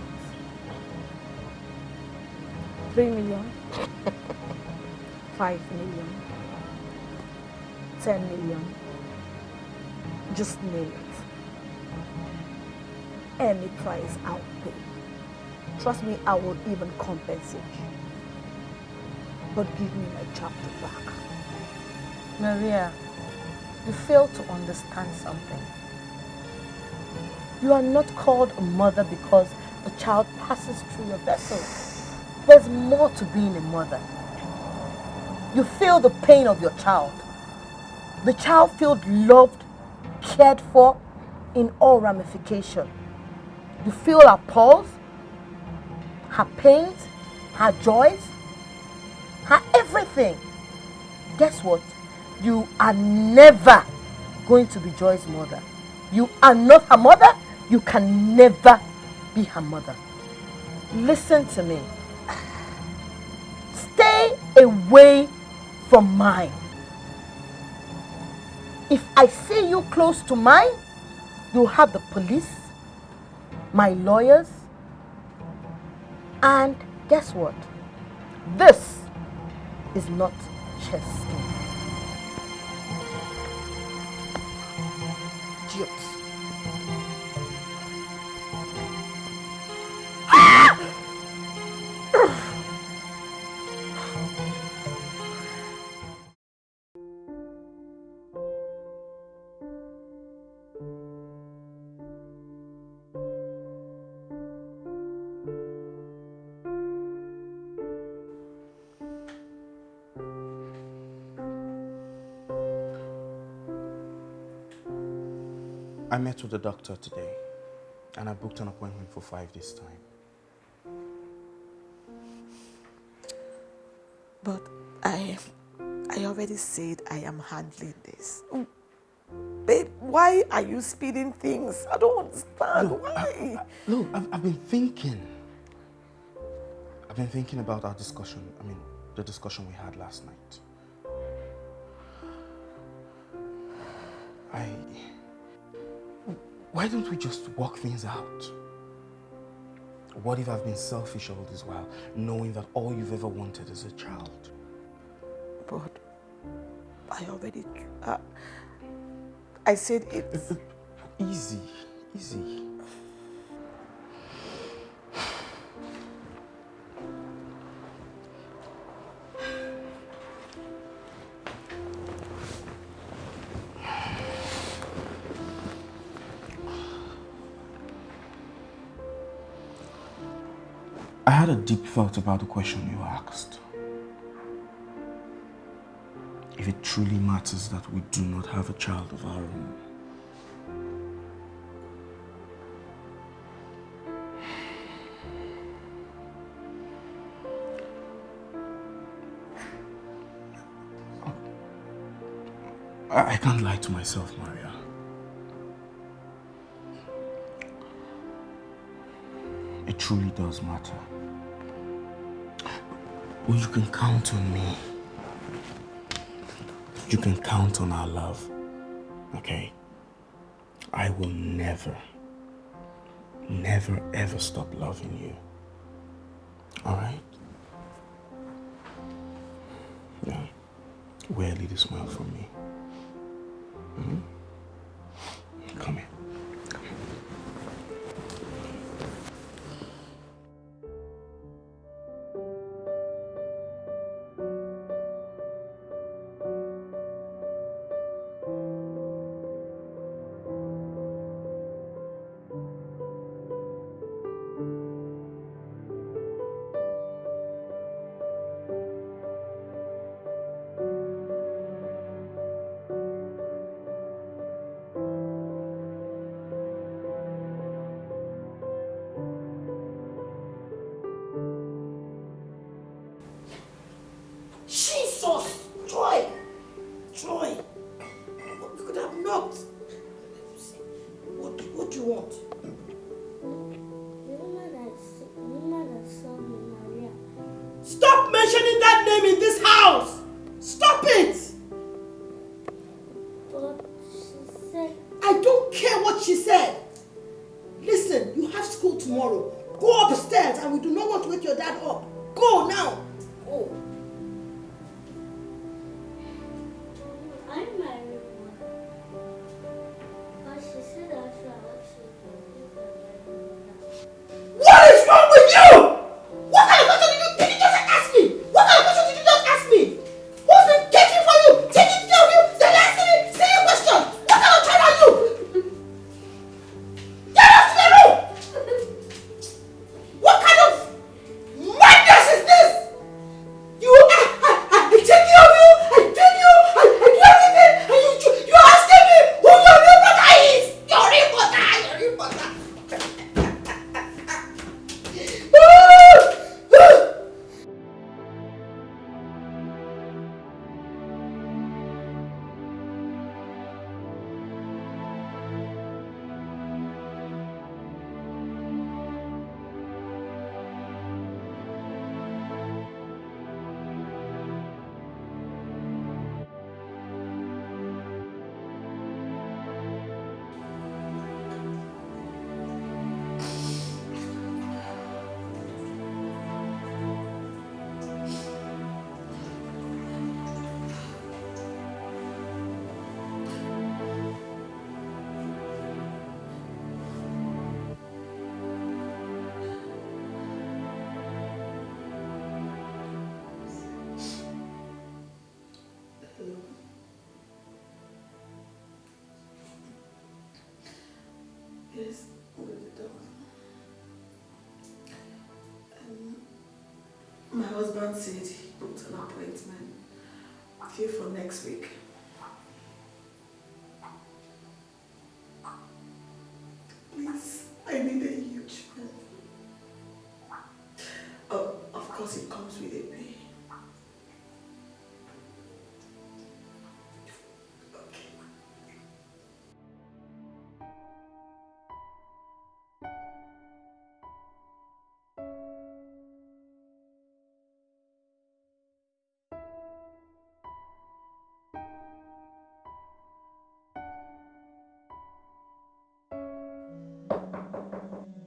B: Three million? Five million? Ten million? Just name it. Any price I'll pay. Trust me, I will even compensate you. But give me my chapter back.
I: Maria, you fail to understand something. You are not called a mother because a child passes through your vessel. There's more to being a mother. You feel the pain of your child. The child feels loved, cared for in all ramification. You feel her pulse, her pains, her joys, her everything. Guess what? You are never going to be Joy's mother. You are not her mother. You can never be her mother. Listen to me. Stay away from mine. If I see you close to mine, you'll have the police, my lawyers, and guess what? This is not chess game. Idiots.
A: I met with the doctor today and I booked an appointment for five this time.
B: But I, I already said I am handling this. Babe, why are you speeding things? I don't understand.
A: Look,
B: why?
A: Look, I've, I've been thinking. I've been thinking about our discussion. I mean, the discussion we had last night. Why don't we just work things out? What if I've been selfish all this while, knowing that all you've ever wanted is a child?
B: But I already. Uh, I said it's.
A: Easy, easy. Deep thought about the question you asked. If it truly matters that we do not have a child of our own. I I can't lie to myself, Maria. It truly does matter. You can count on me. You can count on our love. Okay? I will never, never ever stop loving you. Alright? Yeah. Wear a little smile from me. Mhm. Come
B: husband said he booked an appointment here for next week. Please, I need a huge man. Oh, of course it comes with a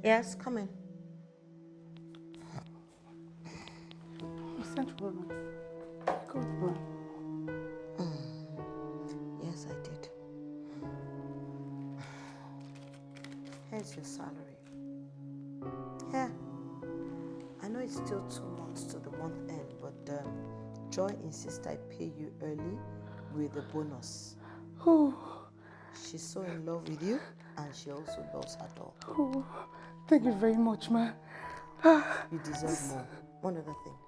I: Yes, come in.
N: You sent for me. Good boy.
I: Yes, I did. Here's your salary. Here. I know it's still two months to the month end, but um, Joy insists I pay you early with a bonus.
N: Oh,
I: She's so in love with you, and she also loves her dog.
N: oh, thank you very much, ma.
I: You deserve more. One other thing.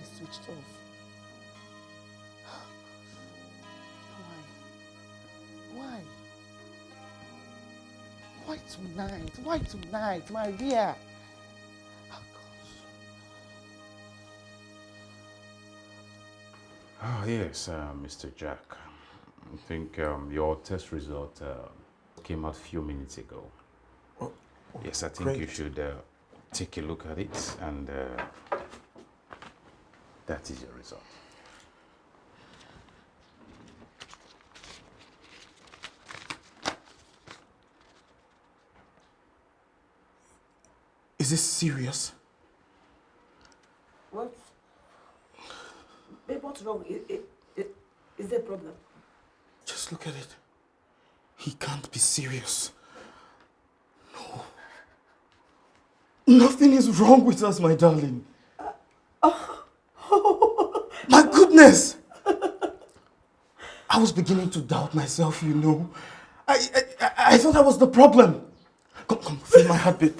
N: And the number is switched off. Why? Why? Why tonight? Why tonight, Maria?
E: Oh, yes, uh, Mr. Jack. I think um, your test result uh, came out a few minutes ago. yes, I think you should uh, take a look at it and uh, That is your result.
A: Is this serious?
F: What? Babe, what's wrong? Is, is, is there a problem?
A: Just look at it. He can't be serious. No. Nothing is wrong with us, my darling. My goodness! I was beginning to doubt myself, you know. I, I, I- I thought that was the problem. Come, come, feel my heartbeat.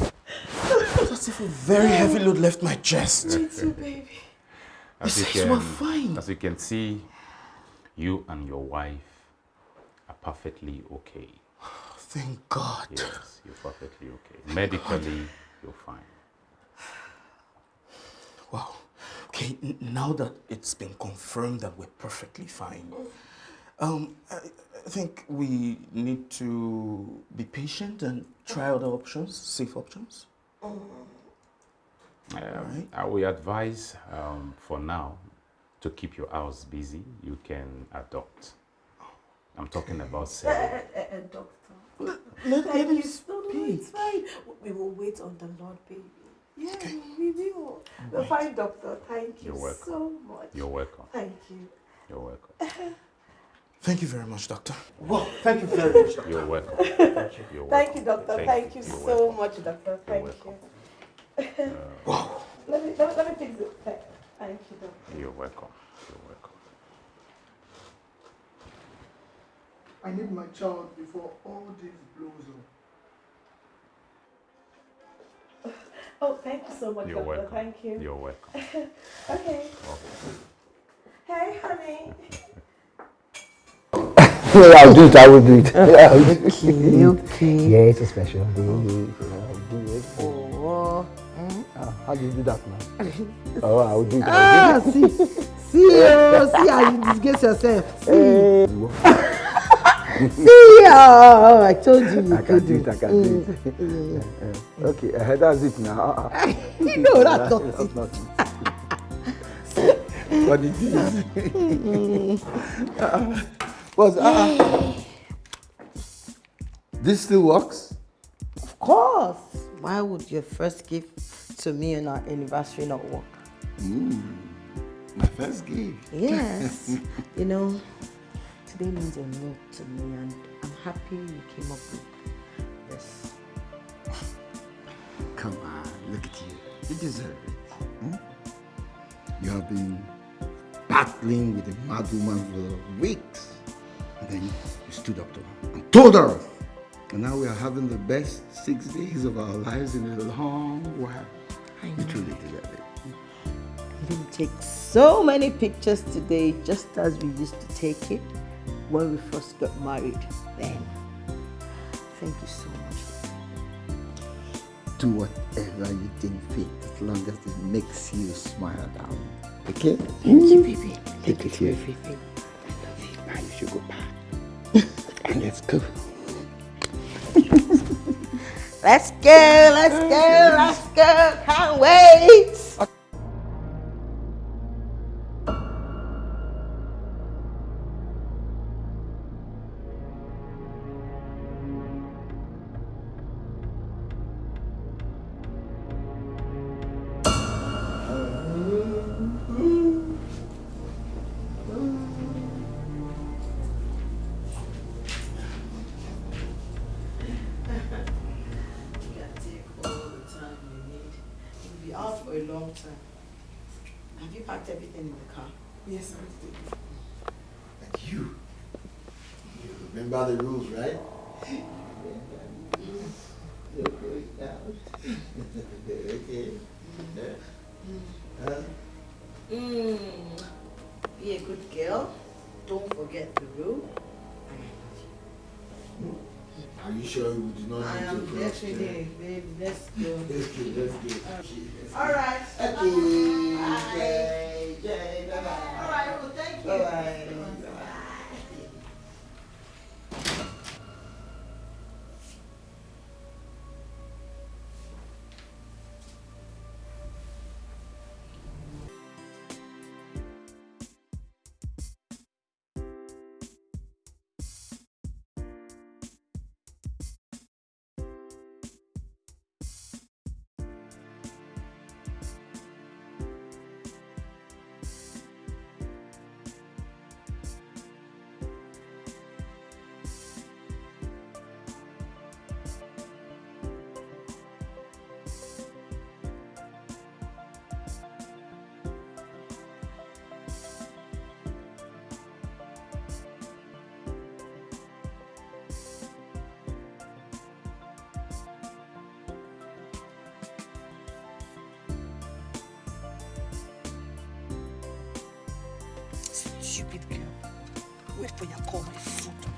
A: It's as if a very heavy load left my chest.
F: Me too, baby.
E: As
A: You
E: you,
A: said you
E: can,
A: fine.
E: as you can see, you and your wife are perfectly okay.
A: Thank God.
E: Yes, you're perfectly okay. Medically, you're fine.
A: Wow. Okay, now that it's been confirmed that we're perfectly fine, um, I, I think we need to be patient and try other options, safe options.
E: Um, I will advise um, for now to keep your house busy. You can adopt. I'm talking about selling.
F: doctor.
A: let
F: Thank
A: him
F: you. No, no, it's fine. We will wait on the Lord, baby. Yeah, we will. We're
E: Right.
F: fine, doctor. Thank you
E: You're
F: so much.
E: You're welcome.
F: Thank you.
E: You're welcome.
A: Thank you very much, doctor.
G: Well, thank you very much.
E: You're welcome. You're
F: Thank you, doctor. Thank, you
E: You're
F: so much, doctor. Thank
E: welcome.
F: you.
A: wow.
F: Uh, let me, let me, let me fix it. Thank thank you, doctor.
E: You're welcome. You're welcome.
G: I need my child before all this blows up.
F: Oh, thank you so much,
E: You're welcome.
F: Thank you.
E: You're welcome.
F: okay. Hey, honey.
J: Yeah, I'll do it. I will do it. Yeah, I'll do it.
I: Okay, okay.
J: Yeah, it's a special day. I'll do it.
I: Oh,
J: Ah, how do you do that now? oh, I'll do it.
I: Ah,
J: I'll do
I: see, see, oh, see how you disgrace yourself. See, see, oh, I told you you
J: I can do it. I can do it. Uh, okay, uh, that's it now. Uh, uh.
I: No, that's not
J: That's
I: it.
J: not it. what it is. uh, but, uh, this still works?
I: Of course. Why would your first gift to me on our anniversary not work?
J: Mm, my first gift.
I: Yes. you know, today means a lot to me, and I'm happy you came up with this.
J: Come on, look at you. You deserve it. hmm? You have been battling with a mad woman for weeks. And then you stood up to her and told her. And now we are having the best six days of our lives in a long while.
I: I know.
J: You truly deserve it.
I: We didn't take so many pictures today, just as we used to take it when we first got married. Then, thank you so much.
J: Do whatever you think fit as long as it makes you smile down. Okay?
I: Thank you, baby.
J: Take
I: Thank
J: it
I: you
J: here.
I: for everything.
J: Now you should go back. and let's go.
I: Let's go, let's go, let's go. Can't wait.
F: Stupid girl. Wait for your call, my food.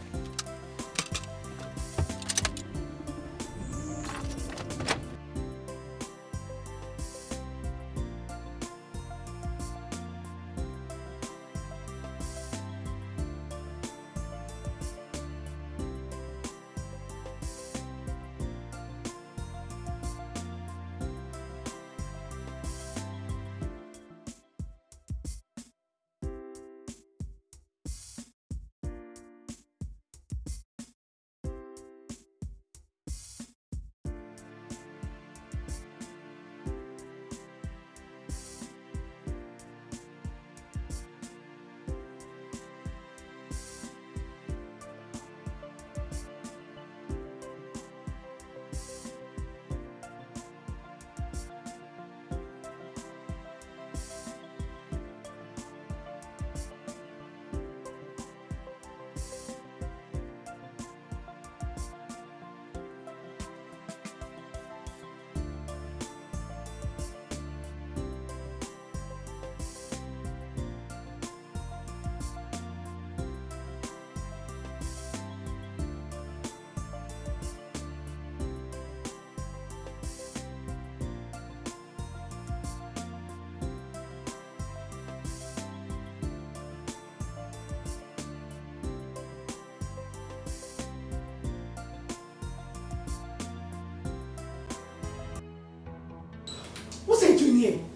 I: What's he doing here?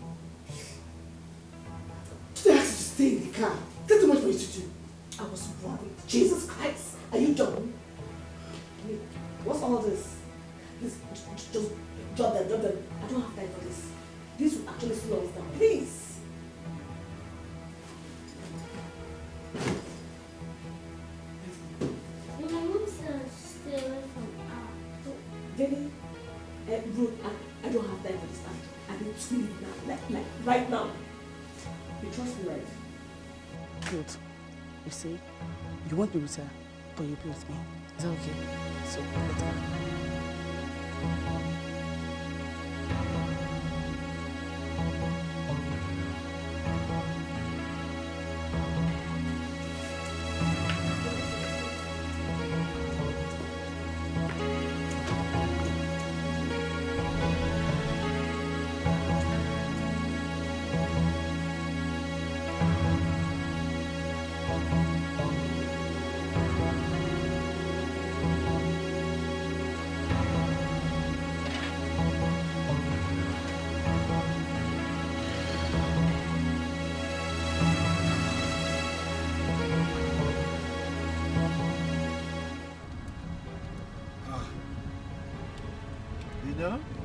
I: Did I ask you to stay You
N: see, you want me with but you be with me. Is that okay? So, let's go.
O: You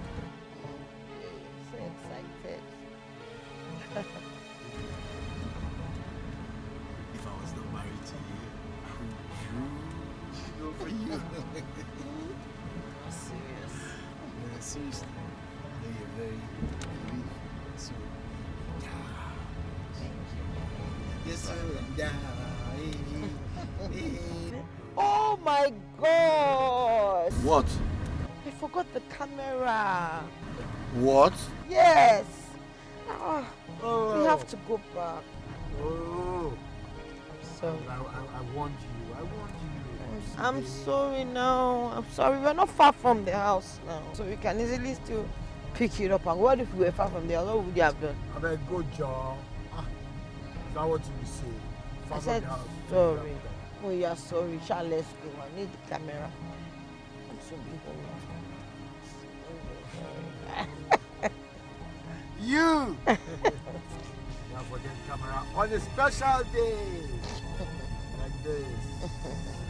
O: I
I: forgot the camera.
H: What?
I: Yes. Ah,
O: Oh.
I: we have to go back.
O: Oh.
I: So
O: I, I, I want you. I want you.
I: I'm sorry now. I'm sorry. We're not far from the house now, so we can easily still pick it up. And what if we were far from the house? What would you have done?
O: I better go, Joe. Ah, is that what you say?
I: I
O: Far from
I: said
O: the house.
I: sorry. Oh yeah, sorry. Shall let's go. I need the camera. I'm so big
O: You! you have for them camera on a special day. like this.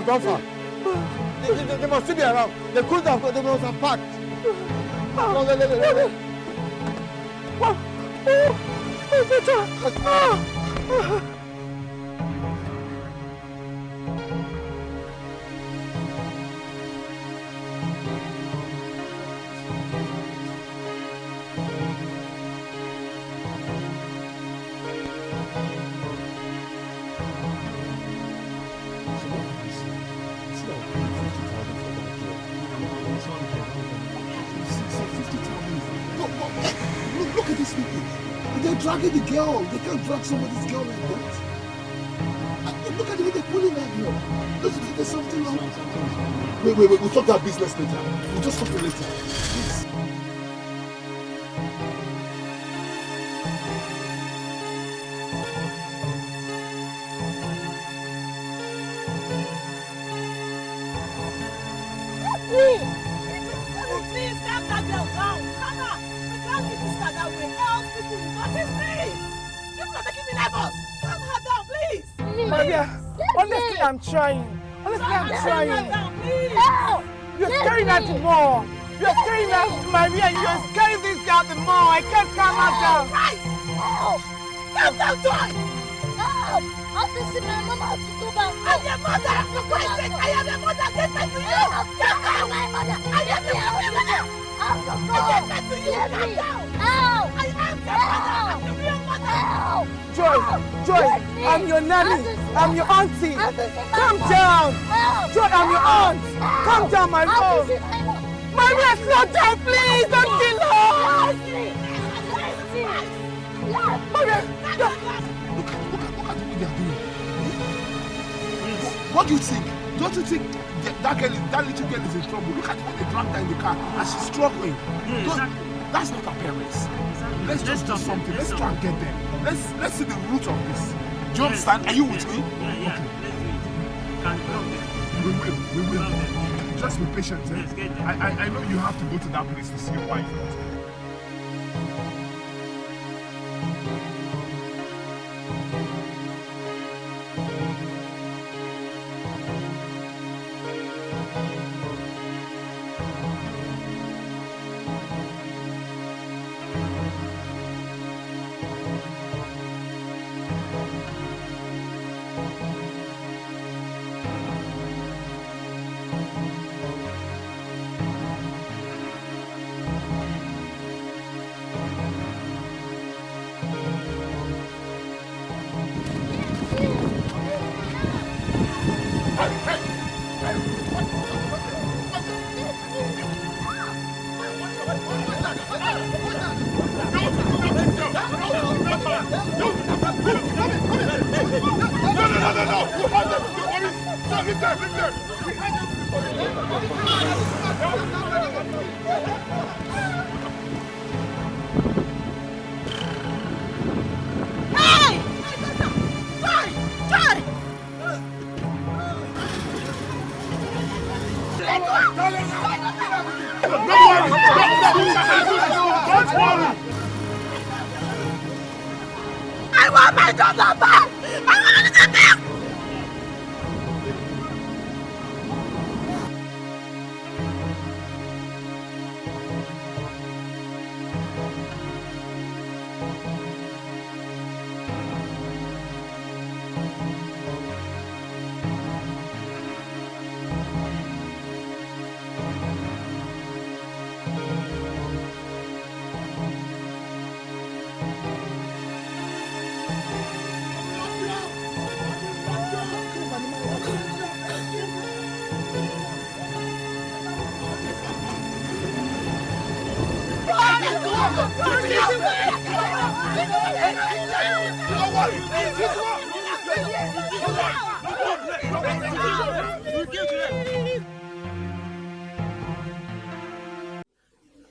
N: They
O: couldn't have gone far. They, they, they must still be around. They couldn't have. They must have packed. No, no, no, no, no.
N: Oh, oh, my daughter! Ah!
P: Look, look, at these people. They're dragging the girl. They can't drag somebody's girl like that. Uh, Look at the way they're pulling that girl. There's, there's something wrong. Wait, wait, wait. We'll talk that business later. We'll just talk it later.
N: I'm trying. Honestly, I'm trying.
I: Help!
N: You're scaring her the more. You're scaring her, Maria. You're scaring this girl the more. I can't calm her down.
I: Help! Calm down, Joy!
K: Help! I want to see my mama to go back.
I: I'm your mother! For Christ's sake, I am your mother! Get back to you! Calm down!
K: my mother.
I: I am your mother!
K: I'm the mother!
I: I get back to you! Calm down!
K: Help!
I: I am your mother! I'm your real mother!
K: Help!
N: Joy, Joy. I'm your nanny. I'm your auntie. Calm down. Joy, I'm your aunt. Calm down, my love.
K: my.
N: Maria, slow down, please. Don't kill her. Maria,
P: Look, look, at- look at what they are doing. What do you think? Don't you think that, that girl, that little girl is in trouble? Look at what they dragged her in the car and she's struggling. Don't- That's not her parents. Let's just do something. Let's try and get them. Let's let's see the root of this. Do you understand? Are you with me?
Q: Yeah, yeah. Let's do it. Can help them.
P: We will. We will. Just be patient. eh?
Q: Let's get them.
P: I, I I know you have to go to that place to see your wife.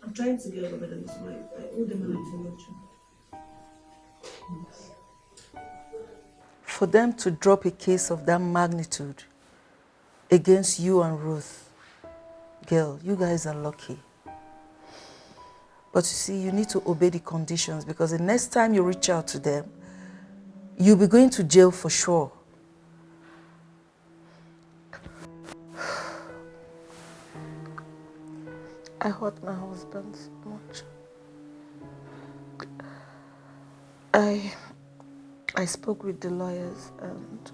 F: I'm trying to get over them, so I, owe them.
B: For them to drop a case of that magnitude against you and Ruth, girl, you guys are lucky. But you see, you need to obey the conditions because the next time you reach out to them, you'll be going to jail for sure. I hurt my husband so much. I I spoke with the lawyers and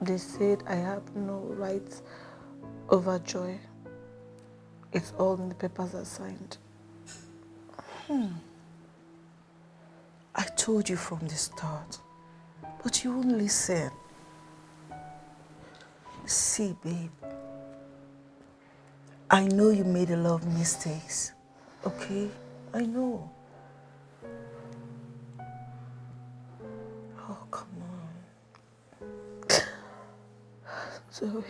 B: they said I have no rights over Joy. It's all in the papers I signed. Hmm. I told you from the start, but you won't listen. See, babe, I know you made a lot of mistakes, okay? I know. Oh, come on. Zoe,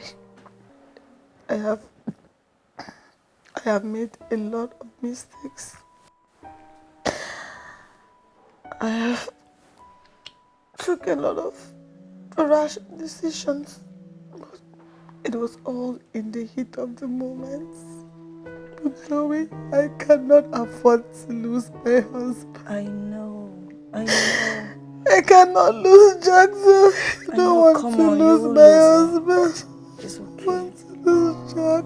B: I have, I have made a lot of mistakes. I have took a lot of rash decisions. It was all in the heat of the moment. But Zoe, I cannot afford to lose my husband. I know. I know. I cannot lose Jack, Zoe. I don't know, want come to on, lose my lose husband. It's okay. I want to lose Jack.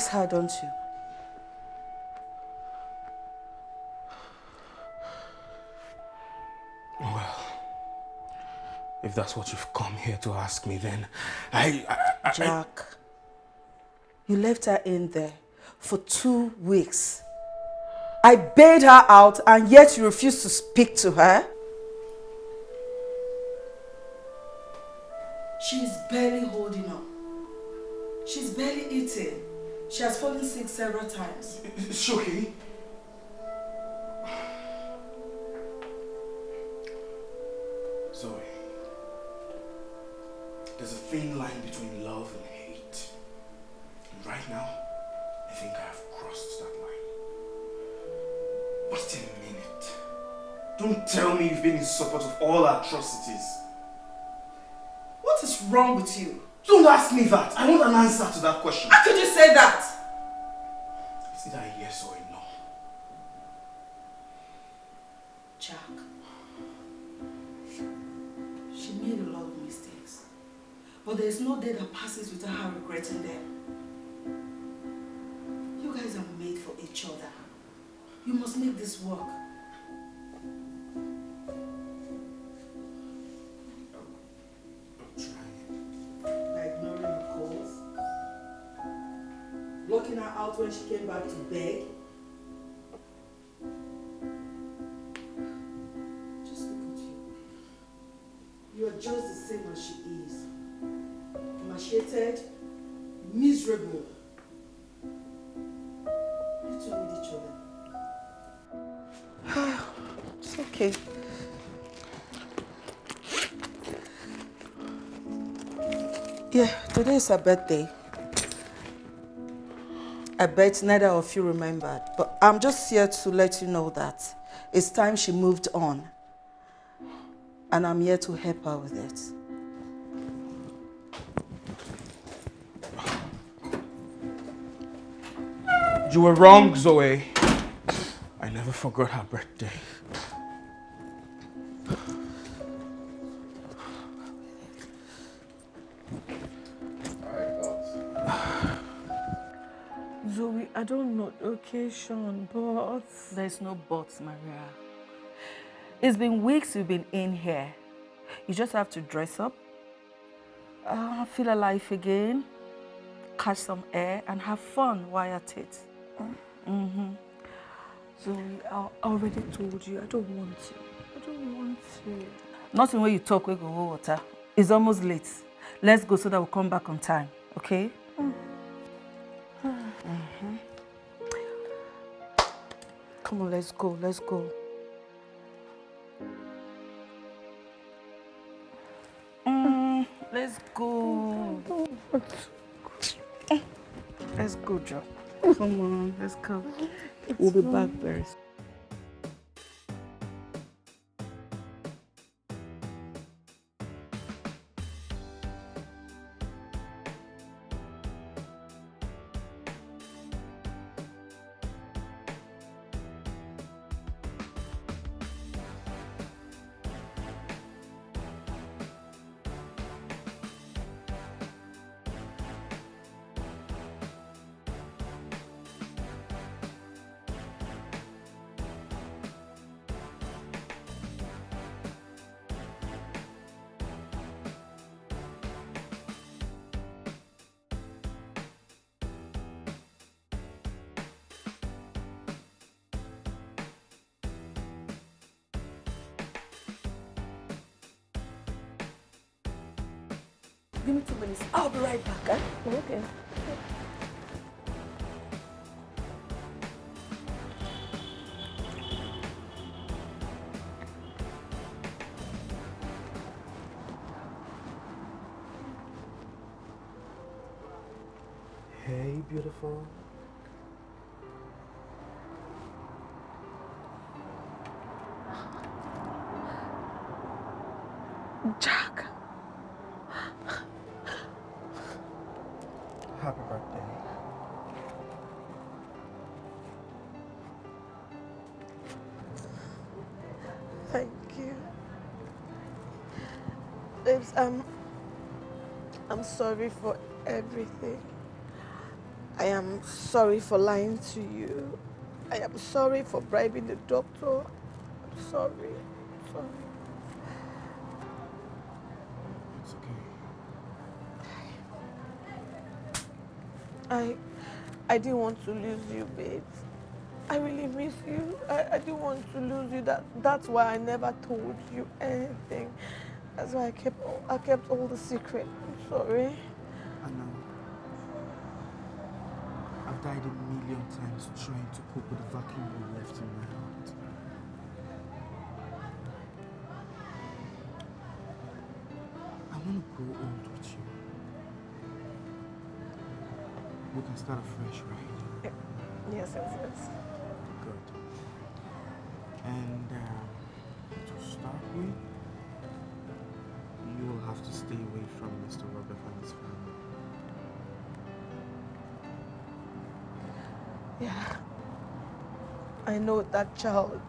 B: Miss her, don't you?
A: Well, if that's what you've come here to ask me, then I... I, I
B: Jack, you left her in there for two weeks. I bailed her out and yet you refused to speak to her? She's barely holding on. She's barely eating. She has fallen sick several times.
A: It's okay. Zoe, there's a thin line between love and hate. And right now, I think I have crossed that line. Wait a minute. Don't tell me you've been in support of all atrocities.
B: What is wrong with you?
A: Don't ask me that. I want an answer to that question.
B: How could you say that?
A: It's either a yes or a no.
B: Jack, she made a lot of mistakes. But there is no day that passes without her regretting them. You guys are made for each other. You must make this work. When she came back to beg. Just look at you. You are just the same as she is. Emaciated, miserable. You two need each other. it's okay. Yeah, today is her birthday. I bet neither of you remembered, but I'm just here to let you know that it's time she moved on. And I'm here to help her with it.
A: You were wrong, Zoe. I never forgot her birthday.
B: But...
D: There's no buts, Maria. It's been weeks you've been in here. You just have to dress up, uh, feel alive again, catch some air, and have fun while at it. Mm-hmm.
B: Zoe, I already told you I don't want to. I don't want to.
D: Nothing when you talk, we go water. It's almost late. Let's go so that we'll come back on time, okay? Mhm. Come on, let's go, let's go. Mm, let's go. Let's go, Joe. Come on, let's go. We'll be back very soon.
B: Give me two minutes. I'll be right back. Eh? Okay. Sorry for everything. I am sorry for lying to you. I am sorry for bribing the doctor. I'm sorry. I'm sorry.
A: It's okay.
B: I, I didn't want to lose you, babe. I really miss you. I, I didn't want to lose you. That that's why I never told you anything. That's why I kept I kept all the secret. Sorry.
A: I know. I've died a million times trying to cope with the vacuum you left in my heart. I want to grow old with you. We can start afresh, right?
B: Yes, yes, yes.
A: Good. And um, to start with, stay away from Mr. Robert and his family.
B: Yeah. I know that child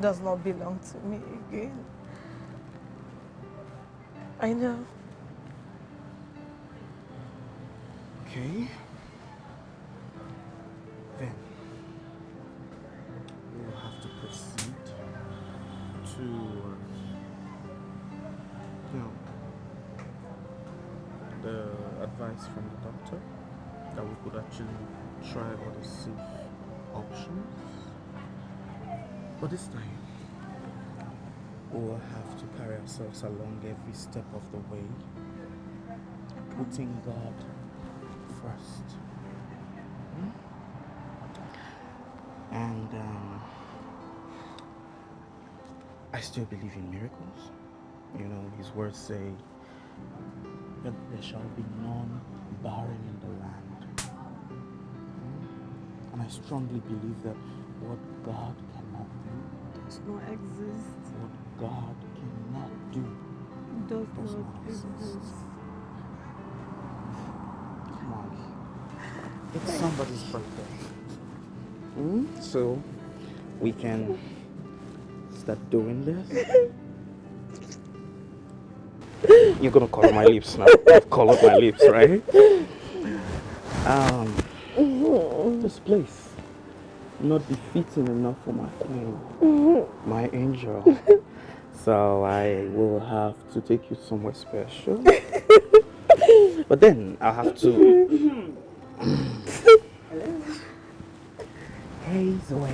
B: does not belong to me again. I know.
A: Okay. Every step of the way, putting God first. Hmm? And um, I still believe in miracles. You know, His words say that there shall be none barren in the land. Hmm? And I strongly believe that what God cannot do
B: Does not exist.
A: what God cannot do
B: Does not
A: exist. Come on. It's somebody's birthday. Hmm? So we can start doing this. You're gonna color my lips now. I've colored my lips, right? Um, This place, not befitting enough for my queen, my angel. So I will have to take you somewhere special. but then I'll have to. hey, Zoe.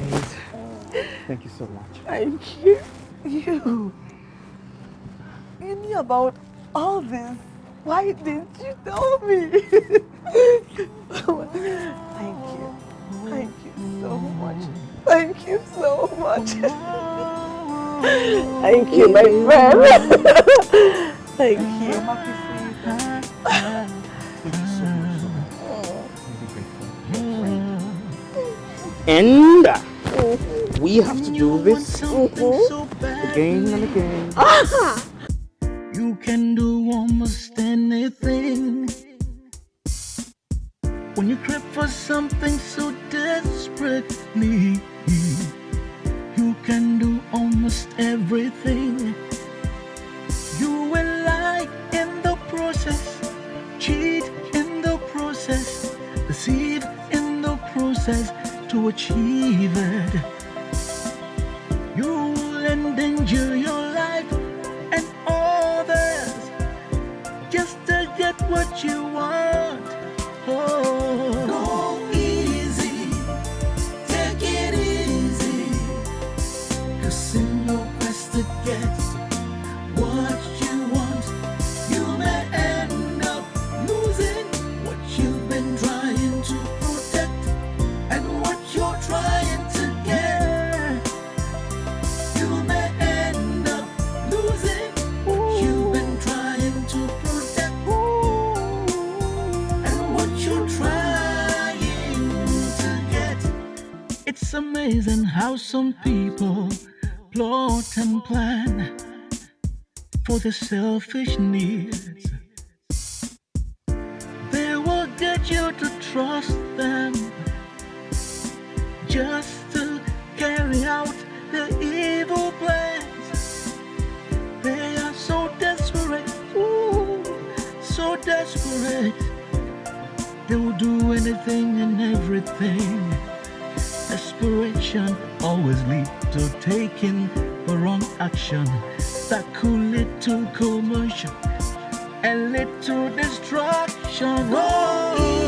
A: Thank you so much.
K: Thank you. You. You knew about all this. Why didn't you tell me? Thank you. Thank you so much. Thank you so much. Thank you, my friend. Thank you.
A: And uh, we have to do this again and again.
C: You can do almost anything. When you crave for something so desperately, you can do almost everything. You will lie in the process, cheat in the process, deceive in the process to achieve it. It's amazing how some people plot and plan for their selfish needs. They will get you to trust them just to carry out their evil plans. They are so desperate, ooh, so desperate. They will do anything and everything. Desperation always leads to taking the wrong action that could lead to commotion and lead to destruction. Oh,